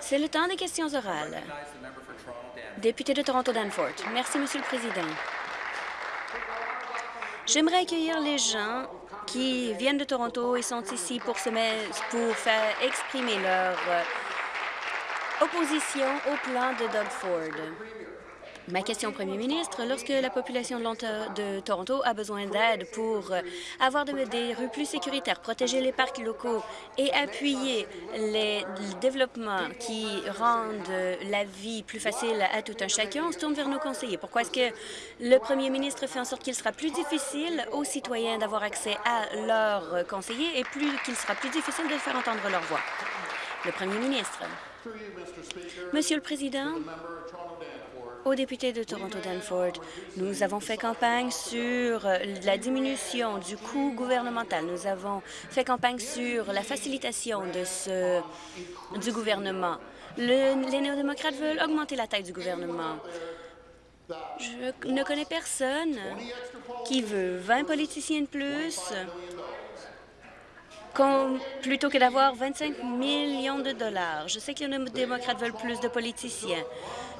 C'est le temps des questions orales. Député de Toronto-Danforth. Merci, Monsieur le Président. J'aimerais accueillir les gens qui viennent de Toronto et sont ici pour, se pour faire exprimer leur euh, opposition au plan de Doug Ford. Ma question au premier ministre, lorsque la population de, Toronto a besoin d'aide pour euh, avoir des rues plus sécuritaires, protéger les parcs locaux et appuyer les développements qui rendent la vie plus facile à tout un chacun, on se tourne vers nos conseillers. Pourquoi est-ce que le premier ministre fait en sorte qu'il sera plus difficile aux citoyens d'avoir accès à leurs conseillers et plus qu'il sera plus difficile de faire entendre leur voix? Le premier ministre. Monsieur le Président, aux députés de Toronto-Danforth. Nous avons fait campagne sur la diminution du coût gouvernemental. Nous avons fait campagne sur la facilitation de ce, du gouvernement. les néo-démocrates veulent augmenter la taille du gouvernement. Je ne connais personne qui veut 20 politiciens de plus plutôt que d'avoir 25 millions de dollars. Je sais que les démocrates veulent plus de politiciens.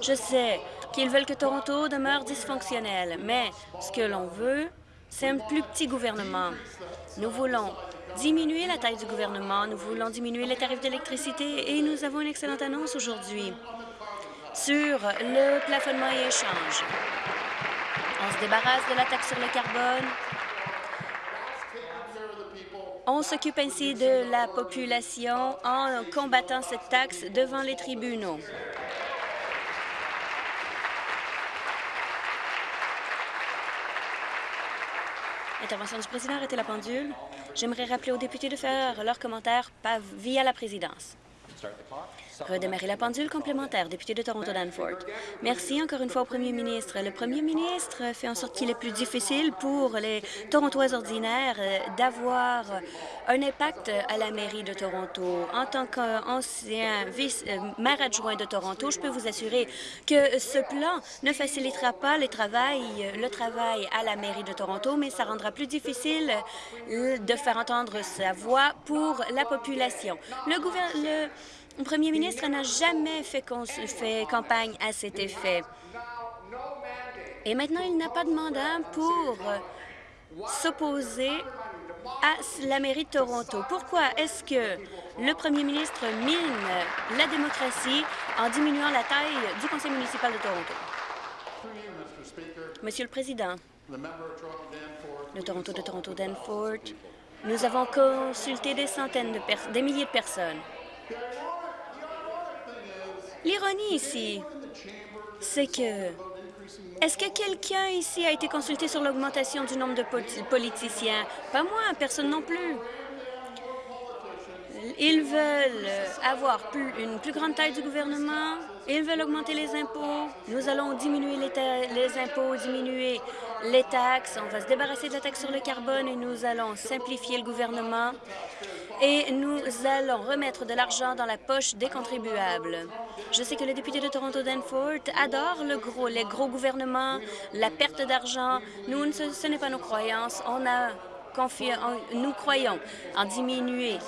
Je sais qu'ils veulent que Toronto demeure dysfonctionnel, mais ce que l'on veut, c'est un plus petit gouvernement. Nous voulons diminuer la taille du gouvernement, nous voulons diminuer les tarifs d'électricité et nous avons une excellente annonce aujourd'hui sur le plafonnement et échange. On se débarrasse de la taxe sur le carbone. On s'occupe ainsi de la population en combattant cette taxe devant les tribunaux. Intervention du président, arrêtez la pendule. J'aimerais rappeler aux députés de faire leurs commentaires via la présidence. Redémarrer la pendule complémentaire, député de Toronto-Danforth. Merci encore une fois au premier ministre. Le premier ministre fait en sorte qu'il est plus difficile pour les Torontois ordinaires euh, d'avoir un impact à la mairie de Toronto. En tant qu'ancien vice-maire euh, adjoint de Toronto, je peux vous assurer que ce plan ne facilitera pas le travail, le travail à la mairie de Toronto, mais ça rendra plus difficile euh, de faire entendre sa voix pour la population. Le, gouvernement le premier ministre n'a jamais fait, campagne à cet effet. Et maintenant, il n'a pas de mandat pour s'opposer à la mairie de Toronto. Pourquoi est-ce que le premier ministre mine la démocratie en diminuant la taille du conseil municipal de Toronto? Monsieur le Président, le Toronto de Toronto-Danforth, nous avons consulté des centaines de personnes, des milliers de personnes. L'ironie ici, c'est que... Est-ce que quelqu'un ici a été consulté sur l'augmentation du nombre de politiciens? Pas moi, personne non plus. Ils veulent avoir une plus grande taille du gouvernement, ils veulent augmenter les impôts. Nous allons diminuer les, impôts, diminuer les taxes. On va se débarrasser de la taxe sur le carbone et nous allons simplifier le gouvernement et nous allons remettre de l'argent dans la poche des contribuables. Je sais que le député de Toronto-Danforth adore le gros, les gros gouvernements, la perte d'argent. Nous, ce, n'est pas nos croyances. On a nous croyons en diminuer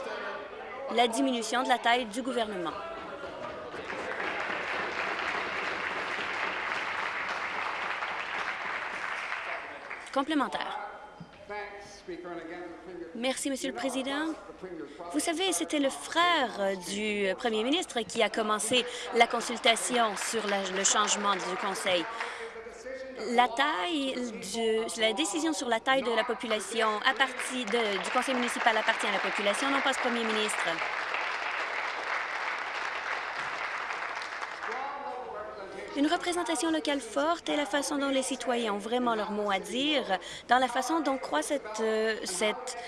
la diminution de la taille du gouvernement. Complémentaire. Merci, Monsieur le Président. Vous savez, c'était le frère du premier ministre qui a commencé la consultation sur le changement du Conseil. La taille, la décision sur la taille de la population du conseil municipal appartient à la population, non pas au premier ministre. Une représentation locale forte est la façon dont les citoyens ont vraiment leur mot à dire, dans la façon dont croît cette, euh, cette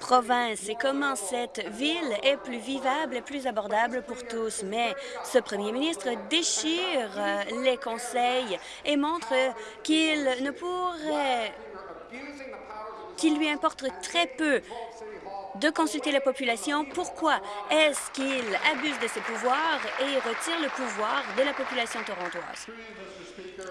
province et comment cette ville est plus vivable et plus abordable pour tous. Mais ce premier ministre déchire euh, les conseils et montre qu'il ne pourrait qu'il lui importe très peu de consulter la population. Pourquoi est-ce qu'il abuse de ses pouvoirs et retire le pouvoir de la population torontoise?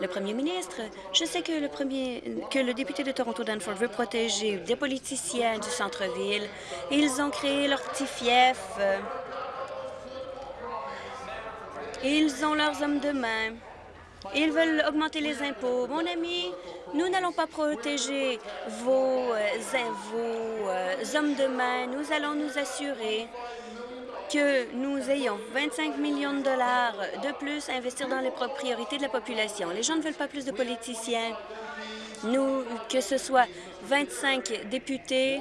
Le premier ministre, je sais que le, premier, que le député de Toronto-Danforth veut protéger des politiciens du centre-ville. Ils ont créé leur petit fief. Ils ont leurs hommes de main. Ils veulent augmenter les impôts. Mon ami, nous n'allons pas protéger vos, euh, vos euh, hommes de main. Nous allons nous assurer que nous ayons 25 millions de dollars de plus à investir dans les priorités de la population. Les gens ne veulent pas plus de politiciens. Nous, que ce soit 25 députés,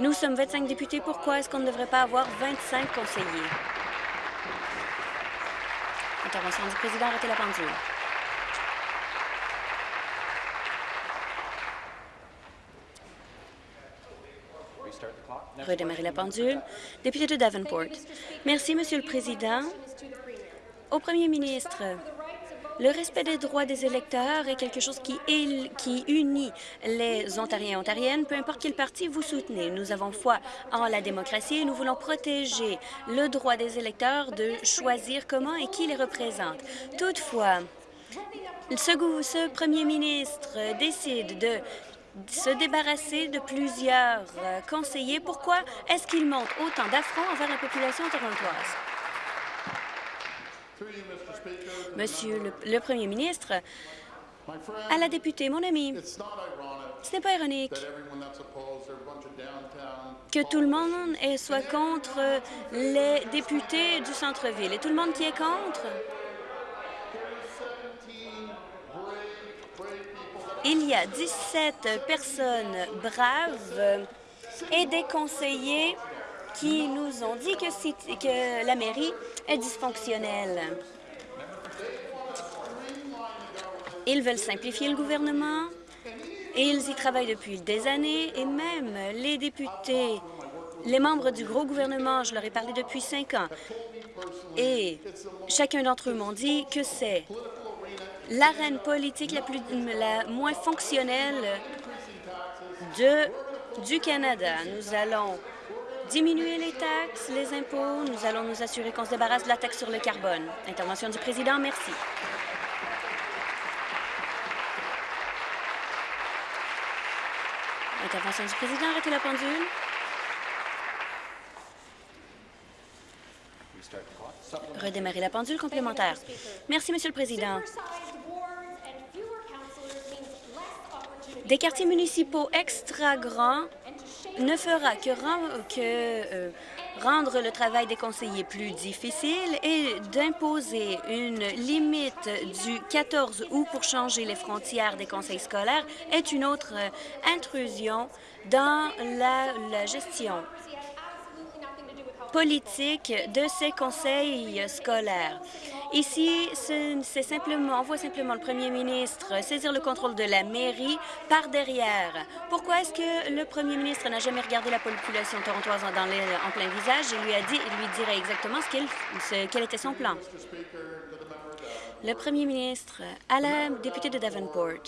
nous sommes 25 députés. Pourquoi est-ce qu'on ne devrait pas avoir 25 conseillers? Intervention du président, arrêtez la pendule. Redémarrer la pendule. Député de Davenport. Merci, Monsieur le Président. Au Premier ministre, le respect des droits des électeurs est quelque chose qui, unit les Ontariens et Ontariennes, peu importe quel parti vous soutenez. Nous avons foi en la démocratie et nous voulons protéger le droit des électeurs de choisir comment et qui les représente. Toutefois, ce, premier ministre décide de se débarrasser de plusieurs euh, conseillers. Pourquoi est-ce qu'il monte autant d'affronts envers la population torontoise? Monsieur le, Premier ministre, à la députée, mon ami, ce n'est pas ironique que tout le monde soit contre les députés du centre-ville. Et tout le monde qui est contre, il y a 17 personnes braves et des conseillers qui nous ont dit que, que la mairie est dysfonctionnelle. Ils veulent simplifier le gouvernement et ils y travaillent depuis des années et même les députés, les membres du gros gouvernement, je leur ai parlé depuis cinq ans, et chacun d'entre eux m'ont dit que c'est l'arène politique la, plus, la moins fonctionnelle de, du Canada. Nous allons diminuer les taxes, les impôts. Nous allons nous assurer qu'on se débarrasse de la taxe sur le carbone. Intervention du président, merci. Intervention du président. Arrêtez la pendule. Redémarrer la pendule complémentaire. Merci, Monsieur le Président. Des quartiers municipaux extra grands ne fera que, euh, rendre le travail des conseillers plus difficile et d'imposer une limite du 14 août pour changer les frontières des conseils scolaires est une autre euh, intrusion dans la gestion politique de ces conseils scolaires. Ici, c'est simplement, on voit simplement le premier ministre saisir le contrôle de la mairie par derrière. Pourquoi est-ce que le premier ministre n'a jamais regardé la population torontoise en plein visage et lui a dit, lui dirait exactement ce quel était son plan? Le premier ministre à la députée de Davenport.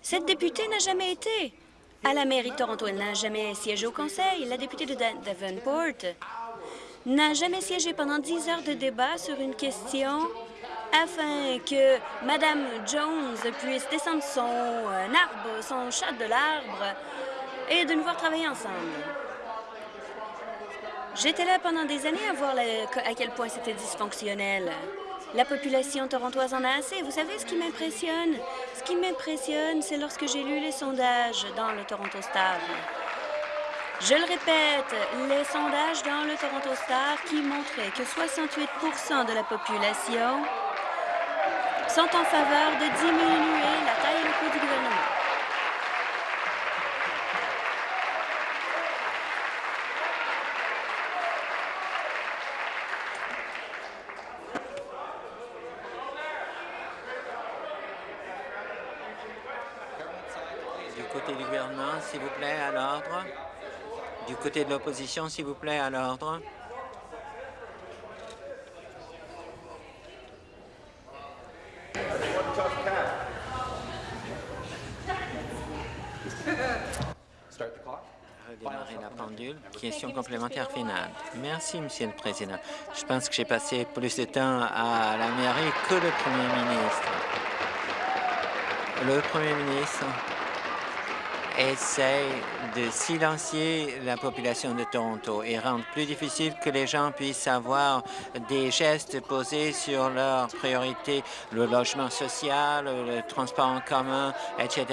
Cette députée n'a jamais été à la mairie de Toronto. Elle n'a jamais siégé au conseil. La députée de Davenport n'a jamais siégé pendant dix heures de débat sur une question afin que Mme Jones puisse descendre son euh, arbre, son chat de l'arbre et de nous voir travailler ensemble. J'étais là pendant des années à voir à quel point c'était dysfonctionnel. La population torontoise en a assez. Vous savez ce qui m'impressionne? Ce qui m'impressionne, c'est lorsque j'ai lu les sondages dans le Toronto Star. Je le répète, les sondages dans le Toronto Star qui montraient que 68% de la population sont en faveur de diminuer la taille et le coût du gouvernement. S'il vous plaît, à l'ordre. Du côté de l'opposition, s'il vous plaît, à l'ordre. Redémarrer la pendule. Question complémentaire finale. Merci, Monsieur le Président. Je pense que j'ai passé plus de temps à la mairie que le Premier ministre. Le Premier ministre essaie de silencier la population de Toronto et rendre plus difficile que les gens puissent avoir des gestes posés sur leurs priorités, le logement social, le transport en commun, etc.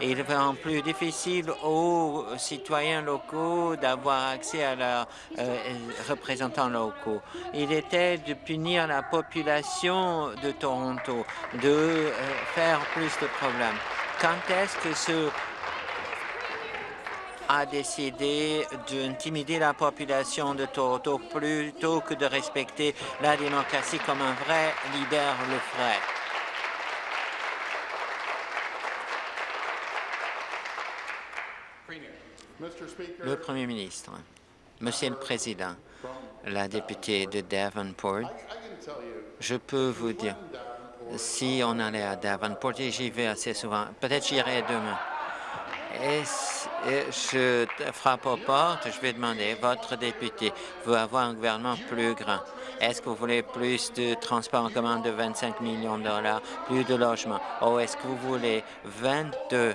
Et il rend plus difficile aux citoyens locaux d'avoir accès à leurs euh, représentants locaux. Il était de punir la population de Toronto, de euh, faire plus de problèmes. Quand est-ce que ce a décidé d'intimider la population de Toronto plutôt que de respecter la démocratie comme un vrai leader le ferait. Le Premier ministre, Monsieur le Président, la députée de Davenport, je peux vous dire, si on allait à Davenport, et j'y vais assez souvent, peut-être j'irai demain, et je frappe aux portes, je vais demander, votre député veut avoir un gouvernement plus grand. Est-ce que vous voulez plus de transport en commun de 25 millions de dollars, plus de logements? Ou est-ce que vous voulez 22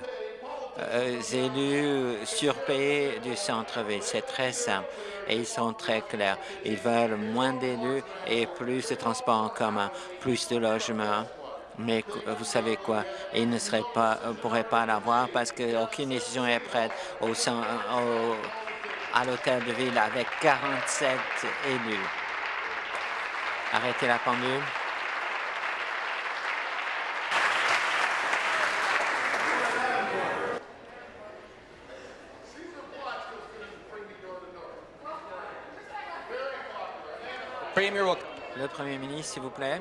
euh, élus surpayés du centre-ville? C'est très simple et ils sont très clairs. Ils veulent moins d'élus et plus de transport en commun, plus de logements mais vous savez quoi, il ne serait pas, euh, pourrait pas l'avoir parce qu'aucune décision est prête au, à l'hôtel de ville avec 47 élus. Arrêtez la pendule. Le Premier ministre, s'il vous plaît.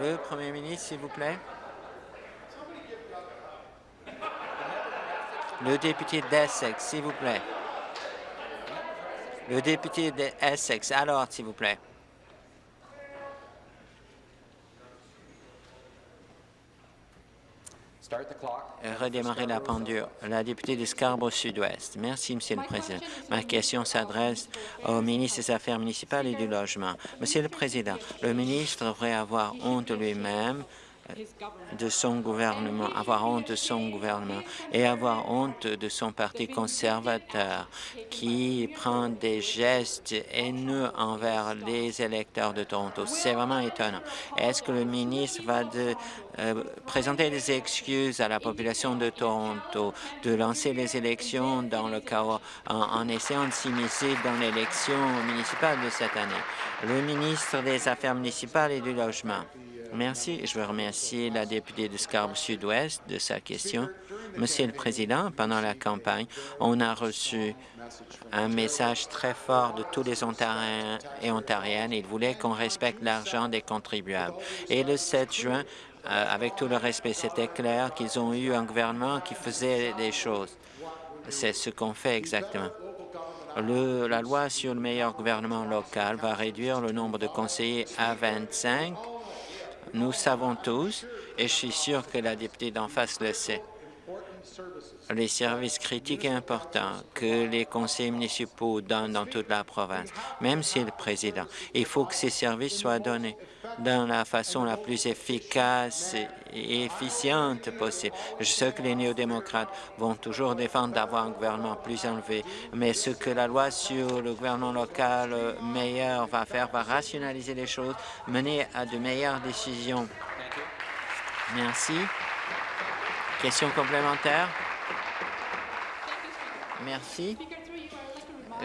Le Premier ministre, s'il vous plaît. Le député d'Essex, s'il vous plaît. Le député d'Essex, alors, s'il vous plaît. Redémarrer la pendule. La députée de Scarborough Sud-Ouest. Merci, Monsieur le Président. Ma question s'adresse au ministre des Affaires municipales et du Logement. Monsieur le Président, le ministre devrait avoir honte lui-même de son gouvernement, avoir honte de son gouvernement et avoir honte de son parti conservateur qui prend des gestes haineux envers les électeurs de Toronto. C'est vraiment étonnant. Est-ce que le ministre va euh, présenter des excuses à la population de Toronto, de lancer les élections dans le chaos en, en essayant de s'immiscer dans l'élection municipale de cette année? Le ministre des Affaires municipales et du Logement. Merci. Je veux remercier la députée de Scarborough Sud-Ouest de sa question. Monsieur le Président, pendant la campagne, on a reçu un message très fort de tous les Ontariens et Ontariennes. Ils voulaient qu'on respecte l'argent des contribuables. Et le 7 juin, euh, avec tout le respect, c'était clair qu'ils ont eu un gouvernement qui faisait des choses. C'est ce qu'on fait exactement. Le, la loi sur le meilleur gouvernement local va réduire le nombre de conseillers à 25 nous savons tous, et je suis sûr que la députée d'en face le sait, les services critiques et importants que les conseils municipaux donnent dans toute la province, même si le président. Il faut que ces services soient donnés dans la façon la plus efficace et efficiente possible. Je sais que les néo-démocrates vont toujours défendre d'avoir un gouvernement plus élevé, mais ce que la loi sur le gouvernement local meilleur va faire va rationaliser les choses, mener à de meilleures décisions. Merci. Question complémentaire? Merci.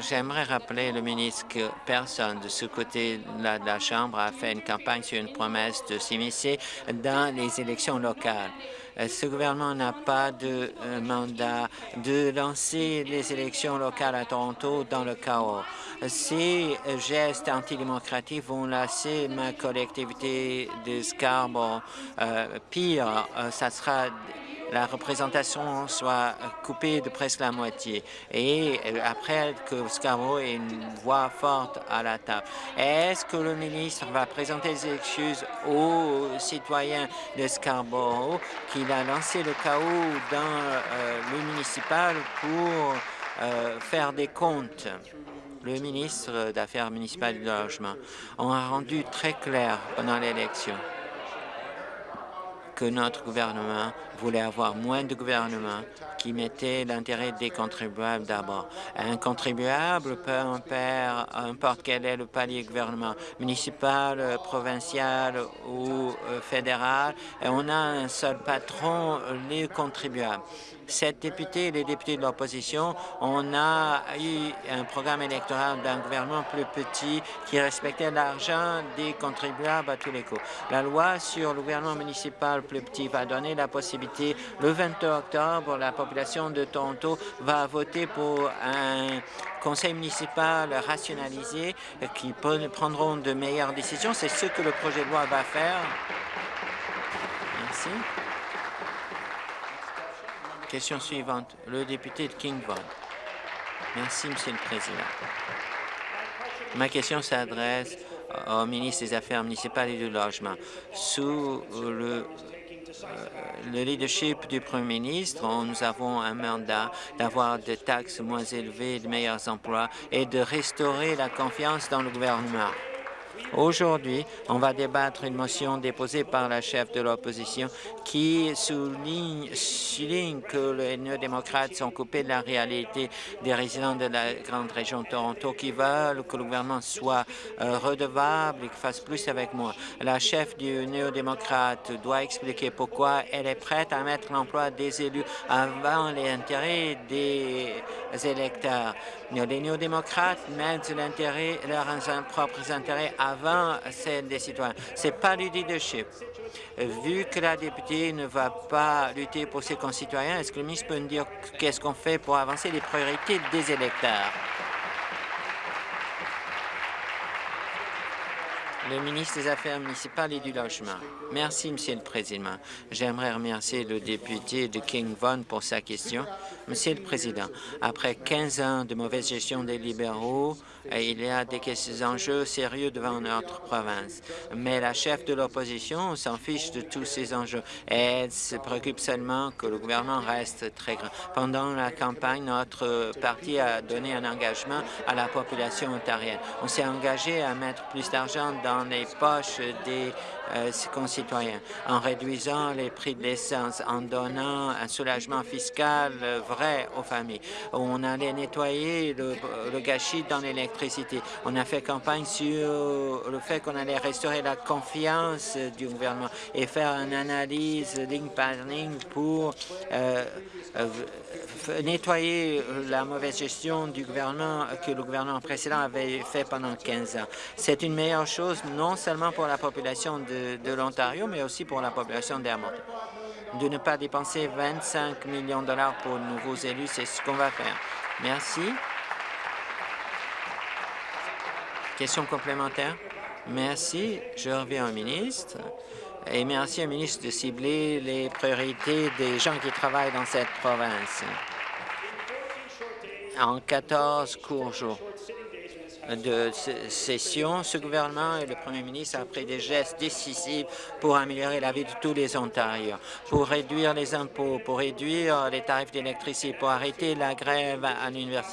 J'aimerais rappeler le ministre que personne de ce côté-là de la Chambre a fait une campagne sur une promesse de s'immiscer dans les élections locales. Euh, ce gouvernement n'a pas de euh, mandat de lancer les élections locales à Toronto dans le chaos. Ces gestes antidémocratiques vont laisser ma collectivité de Scarborough. Euh, pire, ça sera la représentation soit coupée de presque la moitié et après que Scarborough ait une voix forte à la table. Est-ce que le ministre va présenter des excuses aux citoyens de Scarborough qu'il a lancé le chaos dans euh, le municipal pour euh, faire des comptes? Le ministre d'Affaires municipales et du Logement a rendu très clair pendant l'élection que notre gouvernement voulait avoir moins de gouvernements qui mettaient l'intérêt des contribuables d'abord. Un contribuable, peu importe quel est le palier gouvernement, municipal, provincial ou euh, fédéral, et on a un seul patron, les contribuables cette députée et les députés de l'opposition, on a eu un programme électoral d'un gouvernement plus petit qui respectait l'argent des contribuables à tous les coups. La loi sur le gouvernement municipal plus petit va donner la possibilité, le 22 octobre, la population de Toronto va voter pour un conseil municipal rationalisé qui prendront de meilleures décisions. C'est ce que le projet de loi va faire. Merci. Question suivante, le député de Kingvon. Merci, Monsieur le Président. Ma question s'adresse au ministre des Affaires municipales et du Logement. Sous le, euh, le leadership du Premier ministre, nous avons un mandat d'avoir des taxes moins élevées, de meilleurs emplois et de restaurer la confiance dans le gouvernement. Aujourd'hui, on va débattre une motion déposée par la chef de l'opposition qui souligne, souligne, que les néo-démocrates sont coupés de la réalité des résidents de la grande région de Toronto qui veulent que le gouvernement soit euh, redevable et qu'il fasse plus avec moi. La chef du néo-démocrate doit expliquer pourquoi elle est prête à mettre l'emploi des élus avant les intérêts des électeurs. Les néo-démocrates mettent leurs propres intérêts avant celle des citoyens. Ce n'est pas du leadership. Vu que la députée ne va pas lutter pour ses concitoyens, est-ce que le ministre peut nous dire qu'est-ce qu'on fait pour avancer les priorités des électeurs? Le ministre des Affaires municipales et du Logement. Merci, Monsieur le Président. J'aimerais remercier le député de King Vaughan pour sa question. Monsieur le Président, après 15 ans de mauvaise gestion des libéraux, il y a des enjeux sérieux devant notre province. Mais la chef de l'opposition s'en fiche de tous ces enjeux. Elle se préoccupe seulement que le gouvernement reste très grand. Pendant la campagne, notre parti a donné un engagement à la population ontarienne. On s'est engagé à mettre plus d'argent dans les poches des euh, concitoyens, en réduisant les prix de l'essence, en donnant un soulagement fiscal vrai aux familles. On allait nettoyer le, gâchis dans l'électricité. On a fait campagne sur le fait qu'on allait restaurer la confiance du gouvernement et faire une analyse ligne par ligne pour euh, euh, nettoyer la mauvaise gestion du gouvernement que le gouvernement précédent avait fait pendant 15 ans. C'est une meilleure chose non seulement pour la population de de, l'Ontario, mais aussi pour la population d'Hermont. De ne pas dépenser 25 millions de dollars pour de nouveaux élus, c'est ce qu'on va faire. Merci. Question complémentaire? Merci. Je reviens au ministre. Et merci au ministre de cibler les priorités des gens qui travaillent dans cette province. En 14 courts jours, de session, ce gouvernement et le premier ministre ont pris des gestes décisifs pour améliorer la vie de tous les Ontariens, pour réduire les impôts, pour réduire les tarifs d'électricité, pour arrêter la grève à l'Université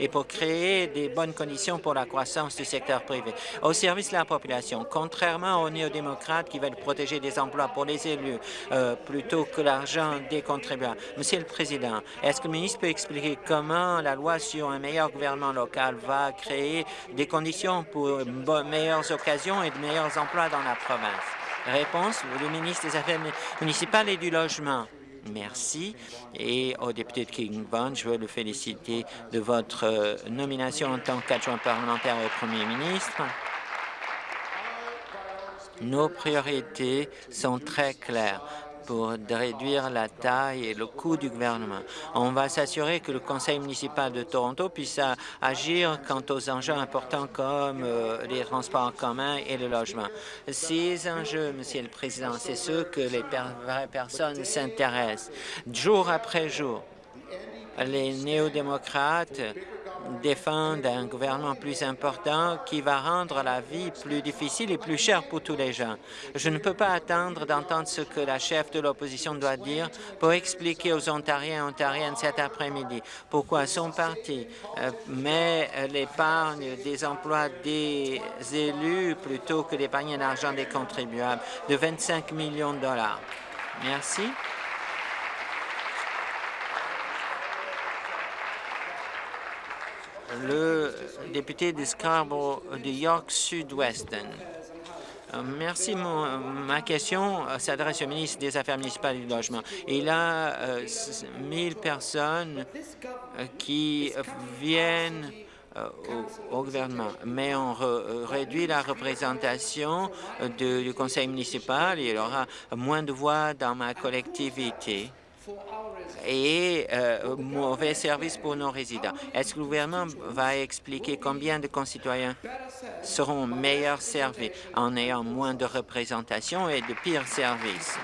et pour créer des bonnes conditions pour la croissance du secteur privé au service de la population. Contrairement aux néo-démocrates qui veulent protéger des emplois pour les élus euh, plutôt que l'argent des contribuables. Monsieur le Président, est-ce que le ministre peut expliquer comment la loi sur un meilleur gouvernement local va créer des conditions pour de meilleures occasions et de meilleurs emplois dans la province. Réponse, le ministre des Affaires municipales et du Logement. Merci. Et au député de King je veux le féliciter de votre euh, nomination en tant qu'adjoint parlementaire au premier ministre. Nos priorités sont très claires pour réduire la taille et le coût du gouvernement. On va s'assurer que le conseil municipal de Toronto puisse agir quant aux enjeux importants comme euh, les transports en commun et le logement. Ces enjeux, Monsieur le Président, c'est ceux que les vraies personnes s'intéressent jour après jour. Les néo-démocrates défendent un gouvernement plus important qui va rendre la vie plus difficile et plus chère pour tous les gens. Je ne peux pas attendre d'entendre ce que la chef de l'opposition doit dire pour expliquer aux Ontariens et Ontariennes cet après-midi pourquoi son parti euh, met l'épargne des emplois des élus plutôt que d'épargner l'argent des contribuables de 25 millions de dollars. Merci. Le député de Scarborough de York Sud-Ouest. Euh, merci. ma question s'adresse au ministre des Affaires municipales et du Logement. Il a 1000 personnes qui viennent au, gouvernement, mais on réduit la représentation du conseil municipal et il aura moins de voix dans ma collectivité et euh, mauvais service pour nos résidents. Est-ce que le gouvernement va expliquer combien de concitoyens seront meilleurs servis en ayant moins de représentation et de pires services?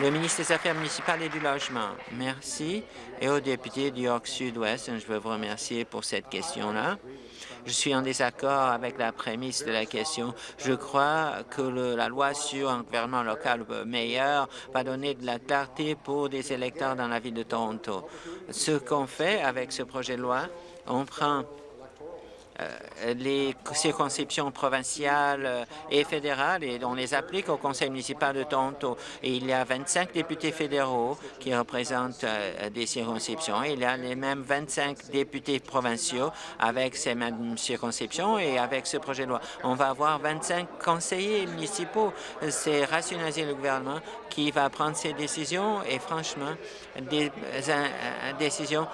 Le ministre des Affaires municipales et du Logement. Merci. Et au député du York Sud-Ouest, je veux vous remercier pour cette question-là. Je suis en désaccord avec la prémisse de la question. Je crois que la loi sur un gouvernement local meilleur va donner de la clarté pour des électeurs dans la ville de Toronto. Ce qu'on fait avec ce projet de loi, on prend les circonscriptions provinciales euh, et fédérales et on les applique au conseil municipal de Toronto. Et il y a 25 députés fédéraux qui représentent euh, des circonscriptions. Il y a les mêmes 25 députés provinciaux avec ces mêmes circonscriptions et avec ce projet de loi. On va avoir 25 conseillers municipaux. C'est rationaliser le gouvernement qui va prendre ces décisions et franchement, des décisions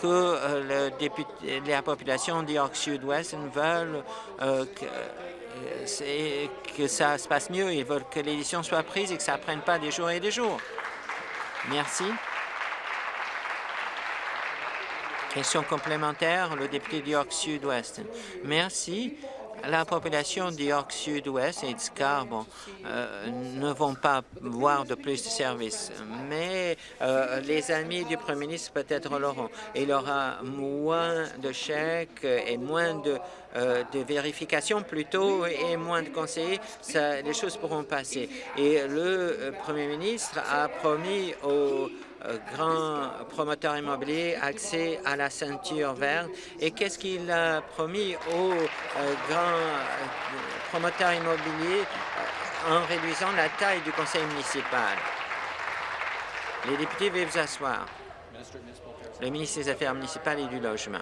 que le député, la population d'York Sud Sud-Ouest veulent euh, que, euh, que ça se passe mieux. Ils veulent que l'édition soit prise et que ça ne prenne pas des jours et des jours. Merci. Question complémentaire, le député d'York Sud-Ouest. Merci la population du York Sud-Ouest et de Scarborough euh, ne vont pas voir de plus de services, mais euh, les amis du Premier ministre peut-être l'auront. Il aura moins de chèques et moins de, euh, de vérifications plutôt et moins de conseillers. Les choses pourront passer. Et le Premier ministre a promis aux euh, grand promoteur immobilier accès à la ceinture verte et qu'est-ce qu'il a promis aux euh, grands euh, promoteurs immobiliers en réduisant la taille du conseil municipal? Les députés veuillez vous asseoir. Le ministre des Affaires municipales et du Logement.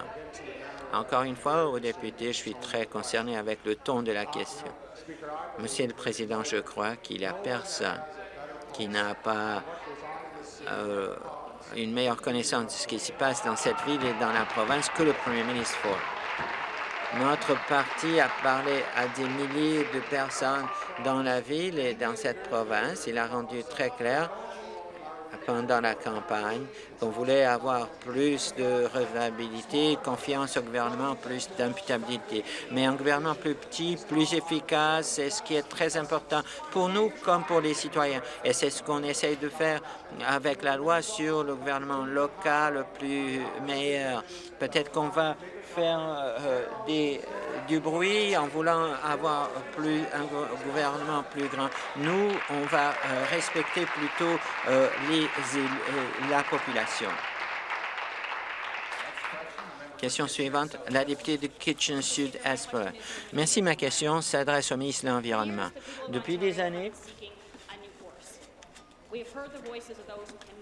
Encore une fois, aux députés, je suis très concerné avec le ton de la question. Monsieur le Président, je crois qu'il n'y a personne qui n'a pas euh, une meilleure connaissance de ce qui se passe dans cette ville et dans la province que le premier ministre Ford. Notre parti a parlé à des milliers de personnes dans la ville et dans cette province. Il a rendu très clair pendant la campagne qu'on voulait avoir plus de redevabilité, confiance au gouvernement, plus d'imputabilité. Mais un gouvernement plus petit, plus efficace, c'est ce qui est très important pour nous comme pour les citoyens. Et c'est ce qu'on essaye de faire avec la loi sur le gouvernement local plus meilleur. Peut-être qu'on va faire euh, des, du bruit en voulant avoir plus, un gouvernement plus grand. Nous, on va euh, respecter plutôt euh, la population. Question suivante, la députée de Kitchen-Sud-Esper. Merci. Ma question s'adresse au ministre de l'Environnement. Depuis des années,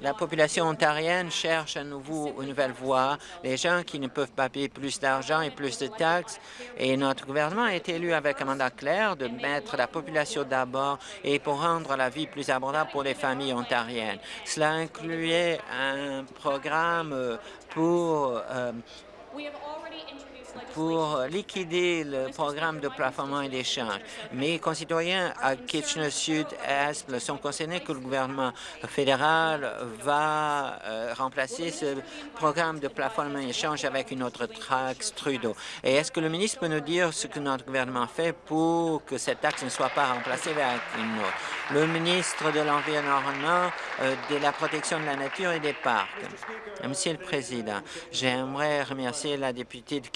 la population ontarienne cherche à nouveau une nouvelle voie. Les gens qui ne peuvent pas payer plus d'argent et plus de taxes. Et notre gouvernement a été élu avec un mandat clair de mettre la population d'abord et pour rendre la vie plus abordable pour les familles ontariennes. Cela incluait un programme pour euh, pour liquider le programme de plafonnement et d'échange. Mes concitoyens à Kitchener-Sud-Est sont concernés que le gouvernement fédéral va euh, remplacer ce programme de plafonnement et d'échange avec une autre taxe Trudeau. Et est-ce que le ministre peut nous dire ce que notre gouvernement fait pour que cette taxe ne soit pas remplacée avec une autre? Le ministre de l'Environnement, euh, de la protection de la nature et des parcs. Monsieur le Président, j'aimerais remercier la députée de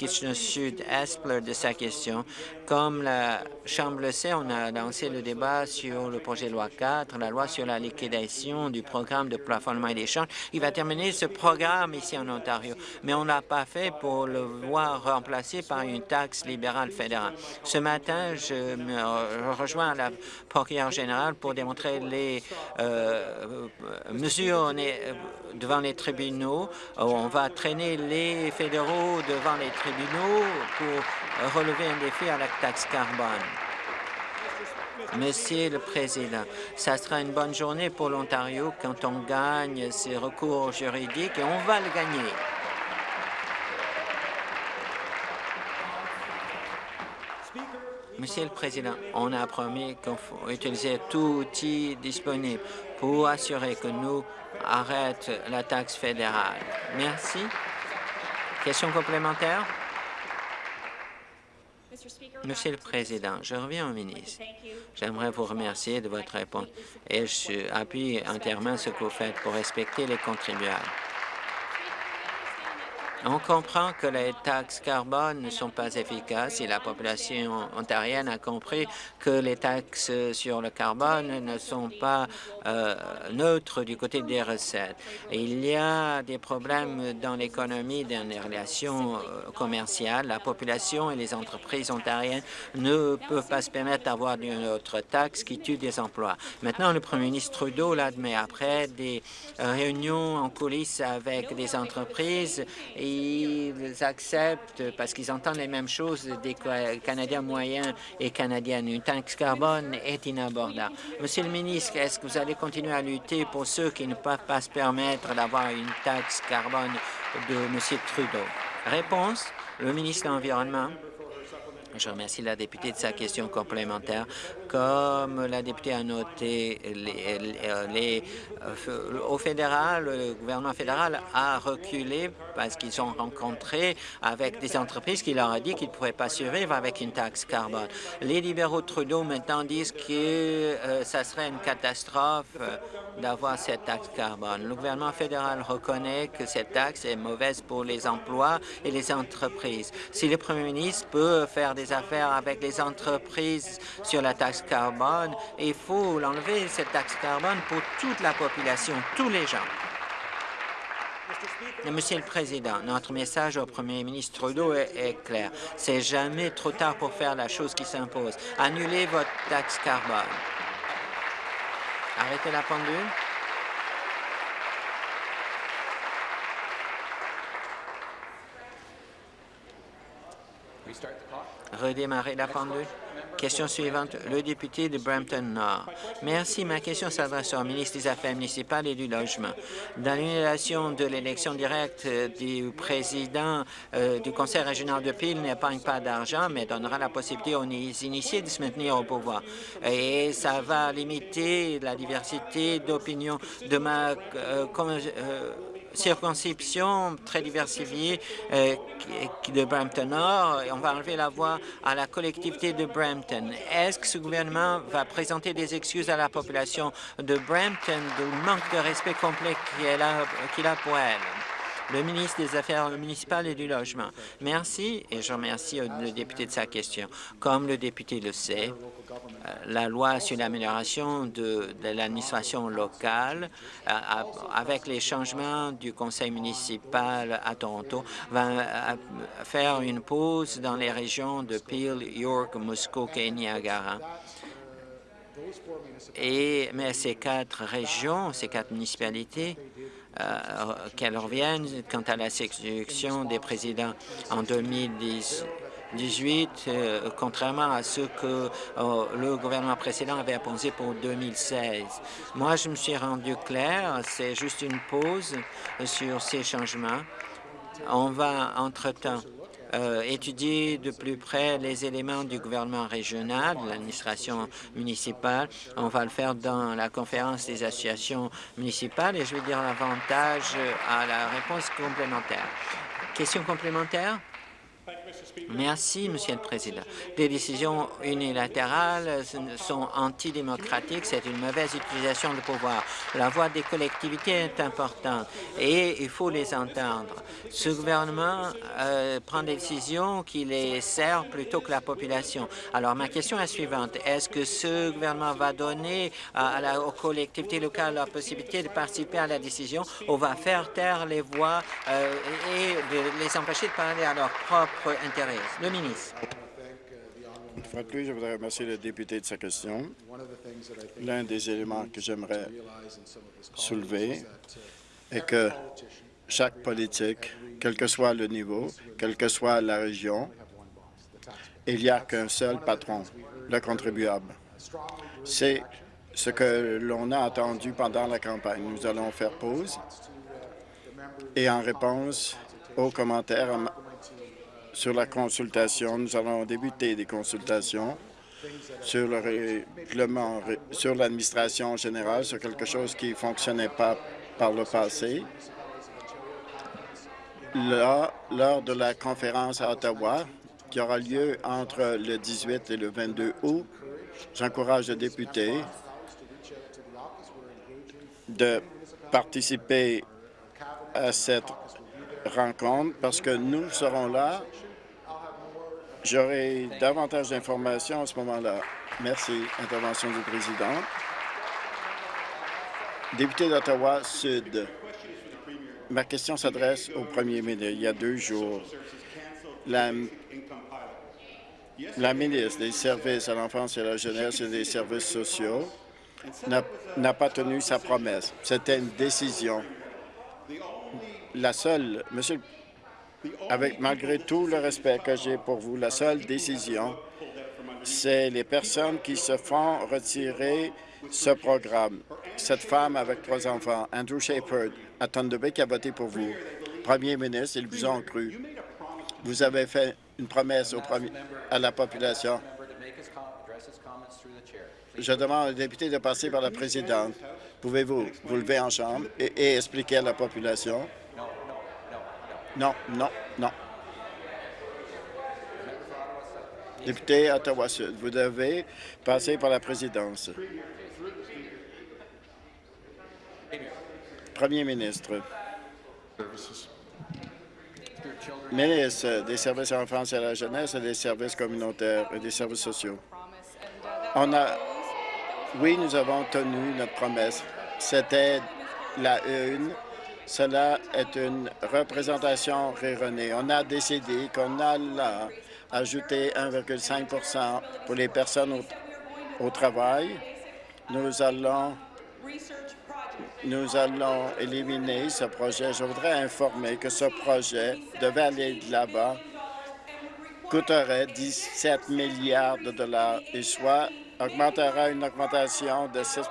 Kitchener-Sud-Est de sa question. Comme la Chambre le sait, on a lancé le débat sur le projet de loi 4, la loi sur la liquidation du programme de plafonnement et d'échange. Il va terminer ce programme ici en Ontario, mais on ne l'a pas fait pour le voir remplacé par une taxe libérale fédérale. Ce matin, je me rejoins la procureure générale pour démontrer les euh, mesures devant les tribunaux. On va traîner les fédéraux devant les tribunaux pour relever un défi à la taxe carbone. Monsieur le Président, ça sera une bonne journée pour l'Ontario quand on gagne ces recours juridiques et on va le gagner. Monsieur le Président, on a promis qu'on faut utiliser tout outil disponible pour assurer que nous arrêtons la taxe fédérale. Merci. Question complémentaire? Monsieur le Président, je reviens au ministre. J'aimerais vous remercier de votre réponse et je appuie entièrement ce que vous faites pour respecter les contribuables. On comprend que les taxes carbone ne sont pas efficaces et la population ontarienne a compris que les taxes sur le carbone ne sont pas euh, neutres du côté des recettes. Il y a des problèmes dans l'économie, dans les relations euh, commerciales. La population et les entreprises ontariennes ne peuvent pas se permettre d'avoir une autre taxe qui tue des emplois. Maintenant, le premier ministre Trudeau l'admet. Après des réunions en coulisses avec des entreprises, ils acceptent, parce qu'ils entendent les mêmes choses des Canadiens moyens et Canadiennes. Une taxe carbone est inabordable. Monsieur le ministre, est-ce que vous allez continuer à lutter pour ceux qui ne peuvent pas se permettre d'avoir une taxe carbone de M. Trudeau? Réponse, le ministre de l'Environnement. Je remercie la députée de sa question complémentaire. Comme la députée a noté, les, euh, au fédéral, le gouvernement fédéral a reculé parce qu'ils ont rencontré avec des entreprises qui leur ont dit qu'ils ne pouvaient pas survivre avec une taxe carbone. Les libéraux Trudeau maintenant disent que euh, ça serait une catastrophe euh, d'avoir cette taxe carbone. Le gouvernement fédéral reconnaît que cette taxe est mauvaise pour les emplois et les entreprises. Si le premier ministre peut faire des affaires avec les entreprises sur la taxe carbone, il faut l'enlever, cette taxe carbone, pour toute la population, tous les gens. Monsieur le Président, notre message au premier ministre Trudeau est, est clair. C'est jamais trop tard pour faire la chose qui s'impose. Annulez votre taxe carbone. Arrêtez la pendule. Redémarrer la pendule. Question suivante, le député de Brampton-Nord. Merci. Ma question s'adresse au ministre des Affaires municipales et du Logement. Dans l'annulation de l'élection directe du président euh, du Conseil régional de Peel n'épargne pas d'argent, mais donnera la possibilité aux initiés de se maintenir au pouvoir. Et ça va limiter la diversité d'opinions de ma euh, euh, circonscription très diversifiée euh, de Brampton Nord. On va enlever la voix à la collectivité de Brampton. Est-ce que ce gouvernement va présenter des excuses à la population de Brampton du manque de respect complet qu'il a, a pour elle? le ministre des Affaires municipales et du Logement. Merci et je remercie le député de sa question. Comme le député le sait, la loi sur l'amélioration de, l'administration locale, euh, avec les changements du conseil municipal à Toronto, va euh, faire une pause dans les régions de Peel, York, Muskoka et Niagara. Et, mais ces quatre régions, ces quatre municipalités, qu'elles reviennent quant à la sélection des présidents en 2010, 18, euh, contrairement à ce que euh, le gouvernement précédent avait imposé pour 2016. Moi, je me suis rendu clair, c'est juste une pause sur ces changements. On va, entre-temps, euh, étudier de plus près les éléments du gouvernement régional, de l'administration municipale. On va le faire dans la conférence des associations municipales et je vais dire l'avantage à la réponse complémentaire. Question complémentaire? Merci, Monsieur le Président. Des décisions unilatérales sont antidémocratiques. C'est une mauvaise utilisation du pouvoir. La voix des collectivités est importante et il faut les entendre. Ce gouvernement euh, prend des décisions qui les servent plutôt que la population. Alors, ma question est la suivante. Est-ce que ce gouvernement va donner aux collectivités locales la possibilité de participer à la décision ou va faire taire les voix euh, et de les empêcher de parler à leur propre intérêt? Le ministre. Une fois de plus, je voudrais remercier le député de sa question. L'un des éléments que j'aimerais soulever est que chaque politique, quel que soit le niveau, quelle que soit la région, il n'y a qu'un seul patron, le contribuable. C'est ce que l'on a entendu pendant la campagne. Nous allons faire pause et en réponse aux commentaires sur la consultation. Nous allons débuter des consultations sur le règlement, sur l'administration générale, sur quelque chose qui ne fonctionnait pas par le passé. Là, lors de la conférence à Ottawa, qui aura lieu entre le 18 et le 22 août, j'encourage les députés de participer à cette rencontre parce que nous serons là J'aurai davantage d'informations à ce moment-là. Merci. Intervention du président. Député d'Ottawa-Sud, ma question s'adresse au premier ministre. Il y a deux jours, la, la ministre des Services à l'enfance et à la jeunesse et des services sociaux n'a pas tenu sa promesse. C'était une décision. La seule, Monsieur avec malgré tout le respect que j'ai pour vous, la seule décision, c'est les personnes qui se font retirer ce programme. Cette femme avec trois enfants, Andrew Shepard, à Thunder qui a voté pour vous. Premier ministre, ils vous ont cru. Vous avez fait une promesse au premier, à la population. Je demande au député de passer par la présidente. Pouvez-vous vous lever en chambre et expliquer à la population non, non, non. Député Ottawa-Sud, vous devez passer par la présidence. Premier ministre. Ministre des services à l'enfance et à la jeunesse et des services communautaires et des services sociaux. On a, oui, nous avons tenu notre promesse. C'était la une cela est une représentation erronée. On a décidé qu'on allait ajouter 1,5% pour les personnes au, travail. Nous allons, nous allons éliminer ce projet. Je voudrais informer que ce projet devait aller de là-bas coûterait 17 milliards de dollars et soit augmentera une augmentation de 6%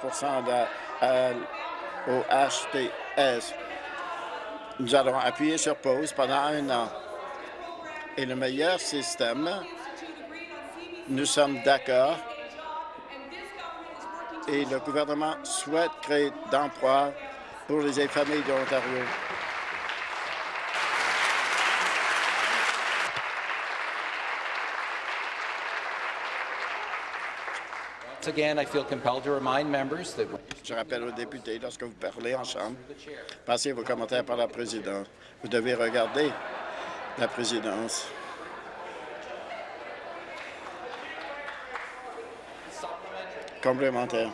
au HTS. Nous allons appuyer sur pause pendant un an. Et le meilleur système, nous sommes d'accord et le gouvernement souhaite créer d'emplois pour les familles de l'Ontario. Je rappelle aux députés, lorsque vous parlez en Chambre, passez vos commentaires par la présidente. Vous devez regarder la présidence. Complémentaire.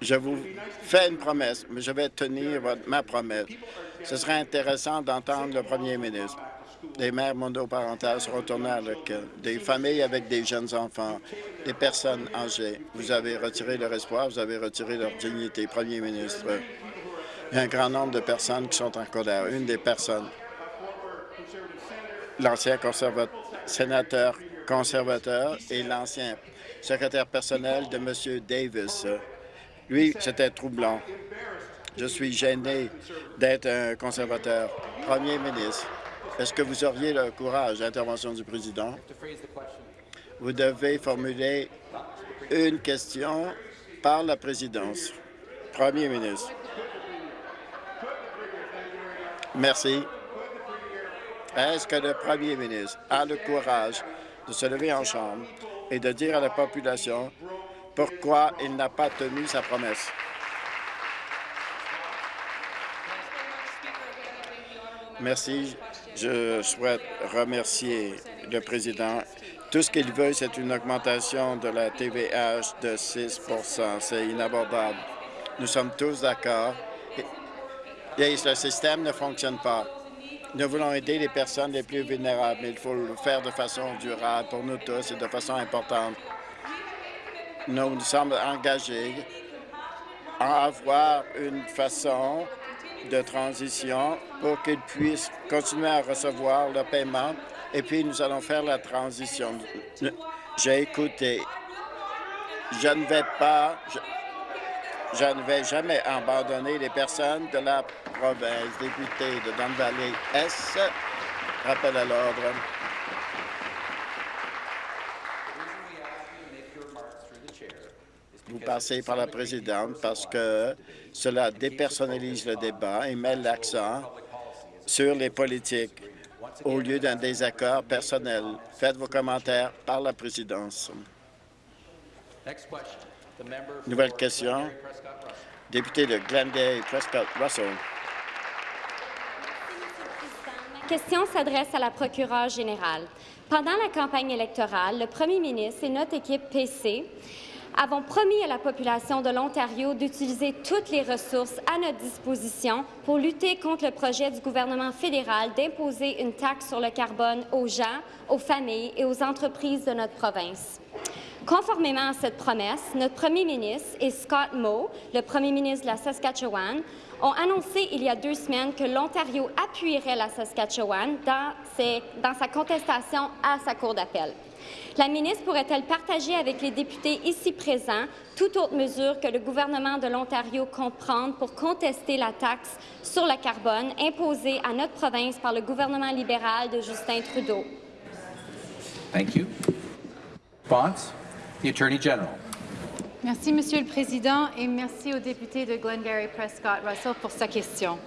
Je vous fais une promesse, mais je vais tenir ma promesse. Ce serait intéressant d'entendre le premier ministre des mères monoparentales seront tournées à l'école, des familles avec des jeunes enfants, des personnes âgées. Vous avez retiré leur espoir, vous avez retiré leur dignité, Premier ministre. Il y a un grand nombre de personnes qui sont en colère. Une des personnes, l'ancien sénateur conservateur et l'ancien secrétaire personnel de M. Davis. Lui, c'était troublant. Je suis gêné d'être un conservateur. Premier ministre, est-ce que vous auriez le courage, d'intervention du président? Vous devez formuler une question par la présidence. Premier ministre. Merci. Est-ce que le premier ministre a le courage de se lever en chambre et de dire à la population pourquoi il n'a pas tenu sa promesse? Merci. Je souhaite remercier le président. Tout ce qu'il veut, c'est une augmentation de la TVH de 6% C'est inabordable. Nous sommes tous d'accord. Et le système ne fonctionne pas. Nous voulons aider les personnes les plus vulnérables, mais il faut le faire de façon durable pour nous tous et de façon importante. Nous nous sommes engagés à avoir une façon de transition pour qu'ils puissent continuer à recevoir le paiement et puis nous allons faire la transition. J'ai écouté. Je ne vais pas, je, ne vais jamais abandonner les personnes de la province. Député de Don Valley S. Rappel à l'ordre. Vous passez par la présidente parce que cela dépersonnalise le débat et met l'accent sur les politiques au lieu d'un désaccord personnel. Faites vos commentaires par la présidence. Nouvelle question. Député de Glendale, Prescott Russell. Ma question s'adresse à la procureure générale. Pendant la campagne électorale, le premier ministre et notre équipe PC avons promis à la population de l'Ontario d'utiliser toutes les ressources à notre disposition pour lutter contre le projet du gouvernement fédéral d'imposer une taxe sur le carbone aux gens, aux familles et aux entreprises de notre province. Conformément à cette promesse, notre premier ministre et Scott Moe, le premier ministre de la Saskatchewan, ont annoncé il y a deux semaines que l'Ontario appuierait la Saskatchewan dans, sa contestation à sa Cour d'appel. La ministre pourrait-elle partager avec les députés ici présents toute autre mesure que le gouvernement de l'Ontario compte prendre pour contester la taxe sur le carbone imposée à notre province par le gouvernement libéral de Justin Trudeau? Thank you. Response, the Attorney General. Merci, Monsieur le Président, et merci au député de Glengarry Prescott Russell pour sa question.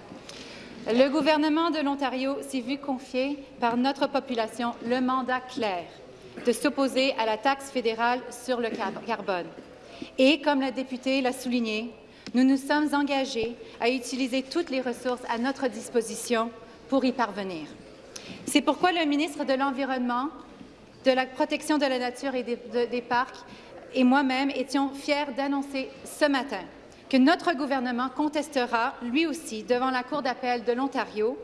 Le gouvernement de l'Ontario s'est vu confier par notre population le mandat clair de s'opposer à la taxe fédérale sur le carbone. Et, comme la députée l'a souligné, nous nous sommes engagés à utiliser toutes les ressources à notre disposition pour y parvenir. C'est pourquoi le ministre de l'Environnement, de la protection de la nature et des, parcs et moi-même étions fiers d'annoncer ce matin que notre gouvernement contestera, lui aussi, devant la Cour d'appel de l'Ontario,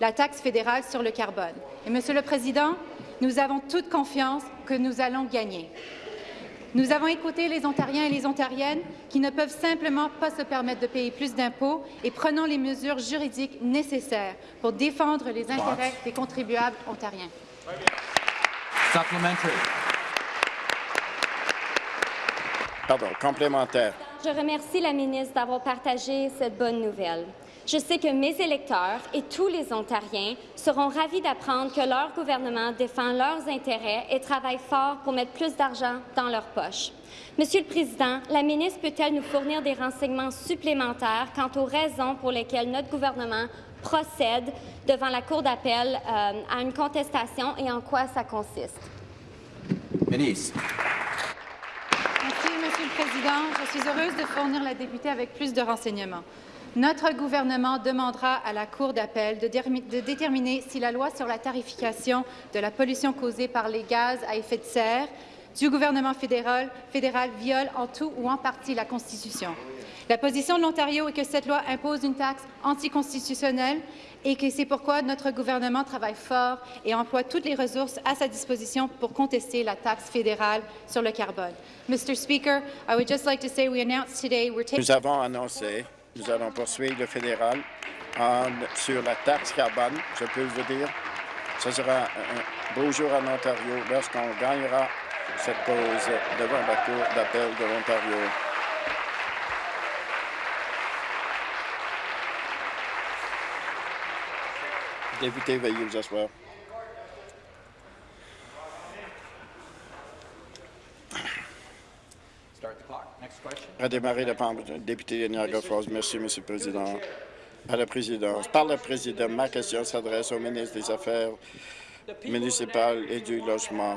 la taxe fédérale sur le carbone. Et, Monsieur le Président, nous avons toute confiance que nous allons gagner. Nous avons écouté les Ontariens et les Ontariennes qui ne peuvent simplement pas se permettre de payer plus d'impôts et prenons les mesures juridiques nécessaires pour défendre les intérêts des contribuables ontariens. Pardon, complémentaire. Je remercie la ministre d'avoir partagé cette bonne nouvelle. Je sais que mes électeurs et tous les Ontariens seront ravis d'apprendre que leur gouvernement défend leurs intérêts et travaille fort pour mettre plus d'argent dans leurs poches. Monsieur le Président, la ministre peut-elle nous fournir des renseignements supplémentaires quant aux raisons pour lesquelles notre gouvernement procède devant la Cour d'appel euh, à une contestation et en quoi ça consiste? Ministre. Merci, Monsieur le Président. Je suis heureuse de fournir la députée avec plus de renseignements. Notre gouvernement demandera à la Cour d'appel de, déterminer si la loi sur la tarification de la pollution causée par les gaz à effet de serre du gouvernement fédéral, viole en tout ou en partie la Constitution. La position de l'Ontario est que cette loi impose une taxe anticonstitutionnelle et que c'est pourquoi notre gouvernement travaille fort et emploie toutes les ressources à sa disposition pour contester la taxe fédérale sur le carbone. Mr. Speaker, I would just like to say we announced today we're Nous avons annoncé nous allons poursuivre le fédéral sur la taxe carbone, je peux vous dire. Ce sera un beau jour en Ontario lorsqu'on gagnera cette cause devant la Cour d'appel de l'Ontario. Député, veuillez vous asseoir. Redémarrer la député de Niagara Falls. Merci, Monsieur le Président. à la présidence. Par le président, ma question s'adresse au ministre des Affaires municipales et du Logement.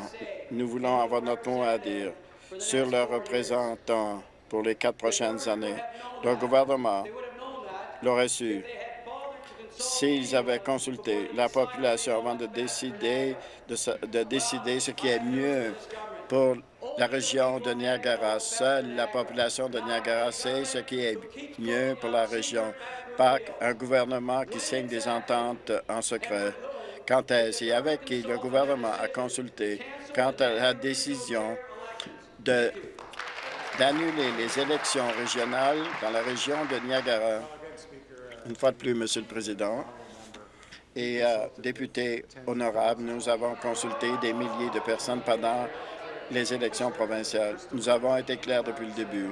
Nous voulons avoir notre mot à dire sur leurs représentants pour les quatre prochaines années. Le gouvernement l'aurait su s'ils avaient consulté la population avant de décider, de, de décider ce qui est mieux pour la région de Niagara. Seule la population de Niagara sait ce qui est mieux pour la région, pas un gouvernement qui signe des ententes en secret. Quand est-ce? Et avec qui le gouvernement a consulté? Quant à la décision d'annuler les élections régionales dans la région de Niagara? Une fois de plus, Monsieur le Président, et euh, députés honorables, nous avons consulté des milliers de personnes pendant les élections provinciales. Nous avons été clairs depuis le début.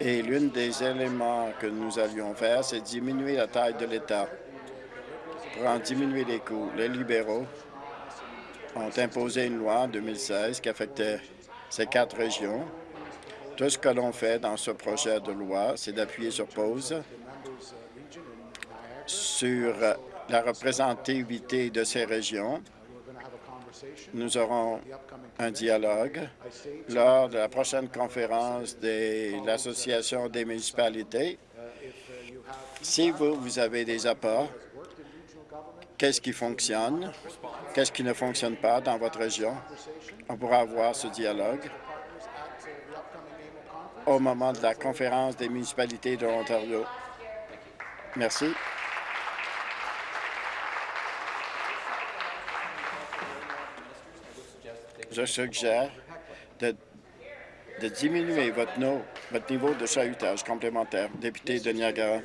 Et l'un des éléments que nous allions faire, c'est diminuer la taille de l'État pour en diminuer les coûts. Les libéraux ont imposé une loi en 2016 qui affectait ces quatre régions. Tout ce que l'on fait dans ce projet de loi, c'est d'appuyer sur pause sur la représentativité de ces régions. Nous aurons un dialogue lors de la prochaine conférence de l'Association des municipalités. Si vous, vous avez des apports, qu'est-ce qui fonctionne, qu'est-ce qui ne fonctionne pas dans votre région, on pourra avoir ce dialogue au moment de la conférence des municipalités de l'Ontario. Merci. Je suggère de, diminuer votre, niveau de chahutage complémentaire. Député de Niagara.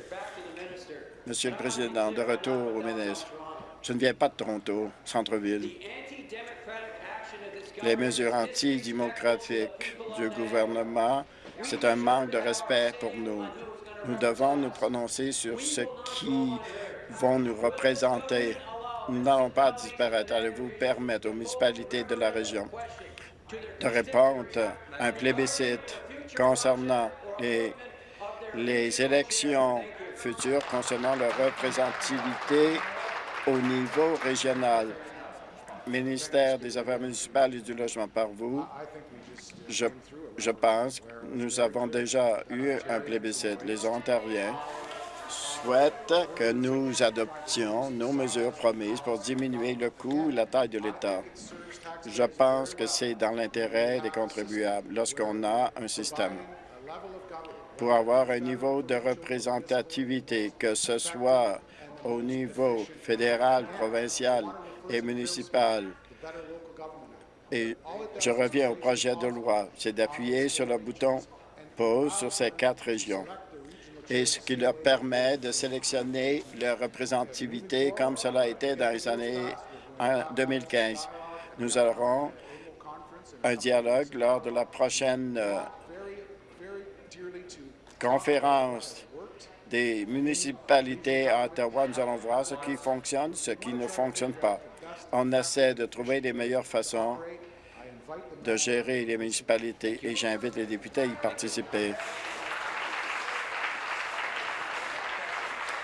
Monsieur le Président, de retour au ministre. Je ne viens pas de Toronto, centre-ville. Les mesures antidémocratiques du gouvernement, c'est un manque de respect pour nous. Nous devons nous prononcer sur ce qui vont nous représenter. N'allons pas disparaître. Allez-vous permettre aux municipalités de la région de répondre à un plébiscite concernant les, élections futures concernant leur représentativité au niveau régional? Ministère des Affaires municipales et du Logement par vous, je pense que nous avons déjà eu un plébiscite. Les Ontariens souhaitent que nous adoptions nos mesures promises pour diminuer le coût et la taille de l'État. Je pense que c'est dans l'intérêt des contribuables lorsqu'on a un système pour avoir un niveau de représentativité, que ce soit au niveau fédéral, provincial et municipal. Et je reviens au projet de loi, c'est d'appuyer sur le bouton « Pause » sur ces quatre régions et ce qui leur permet de sélectionner leur représentativité comme cela a été dans les années 2015. Nous aurons un dialogue lors de la prochaine euh, conférence des municipalités à Ottawa. Nous allons voir ce qui fonctionne, ce qui ne fonctionne pas. On essaie de trouver les meilleures façons de gérer les municipalités et j'invite les députés à y participer.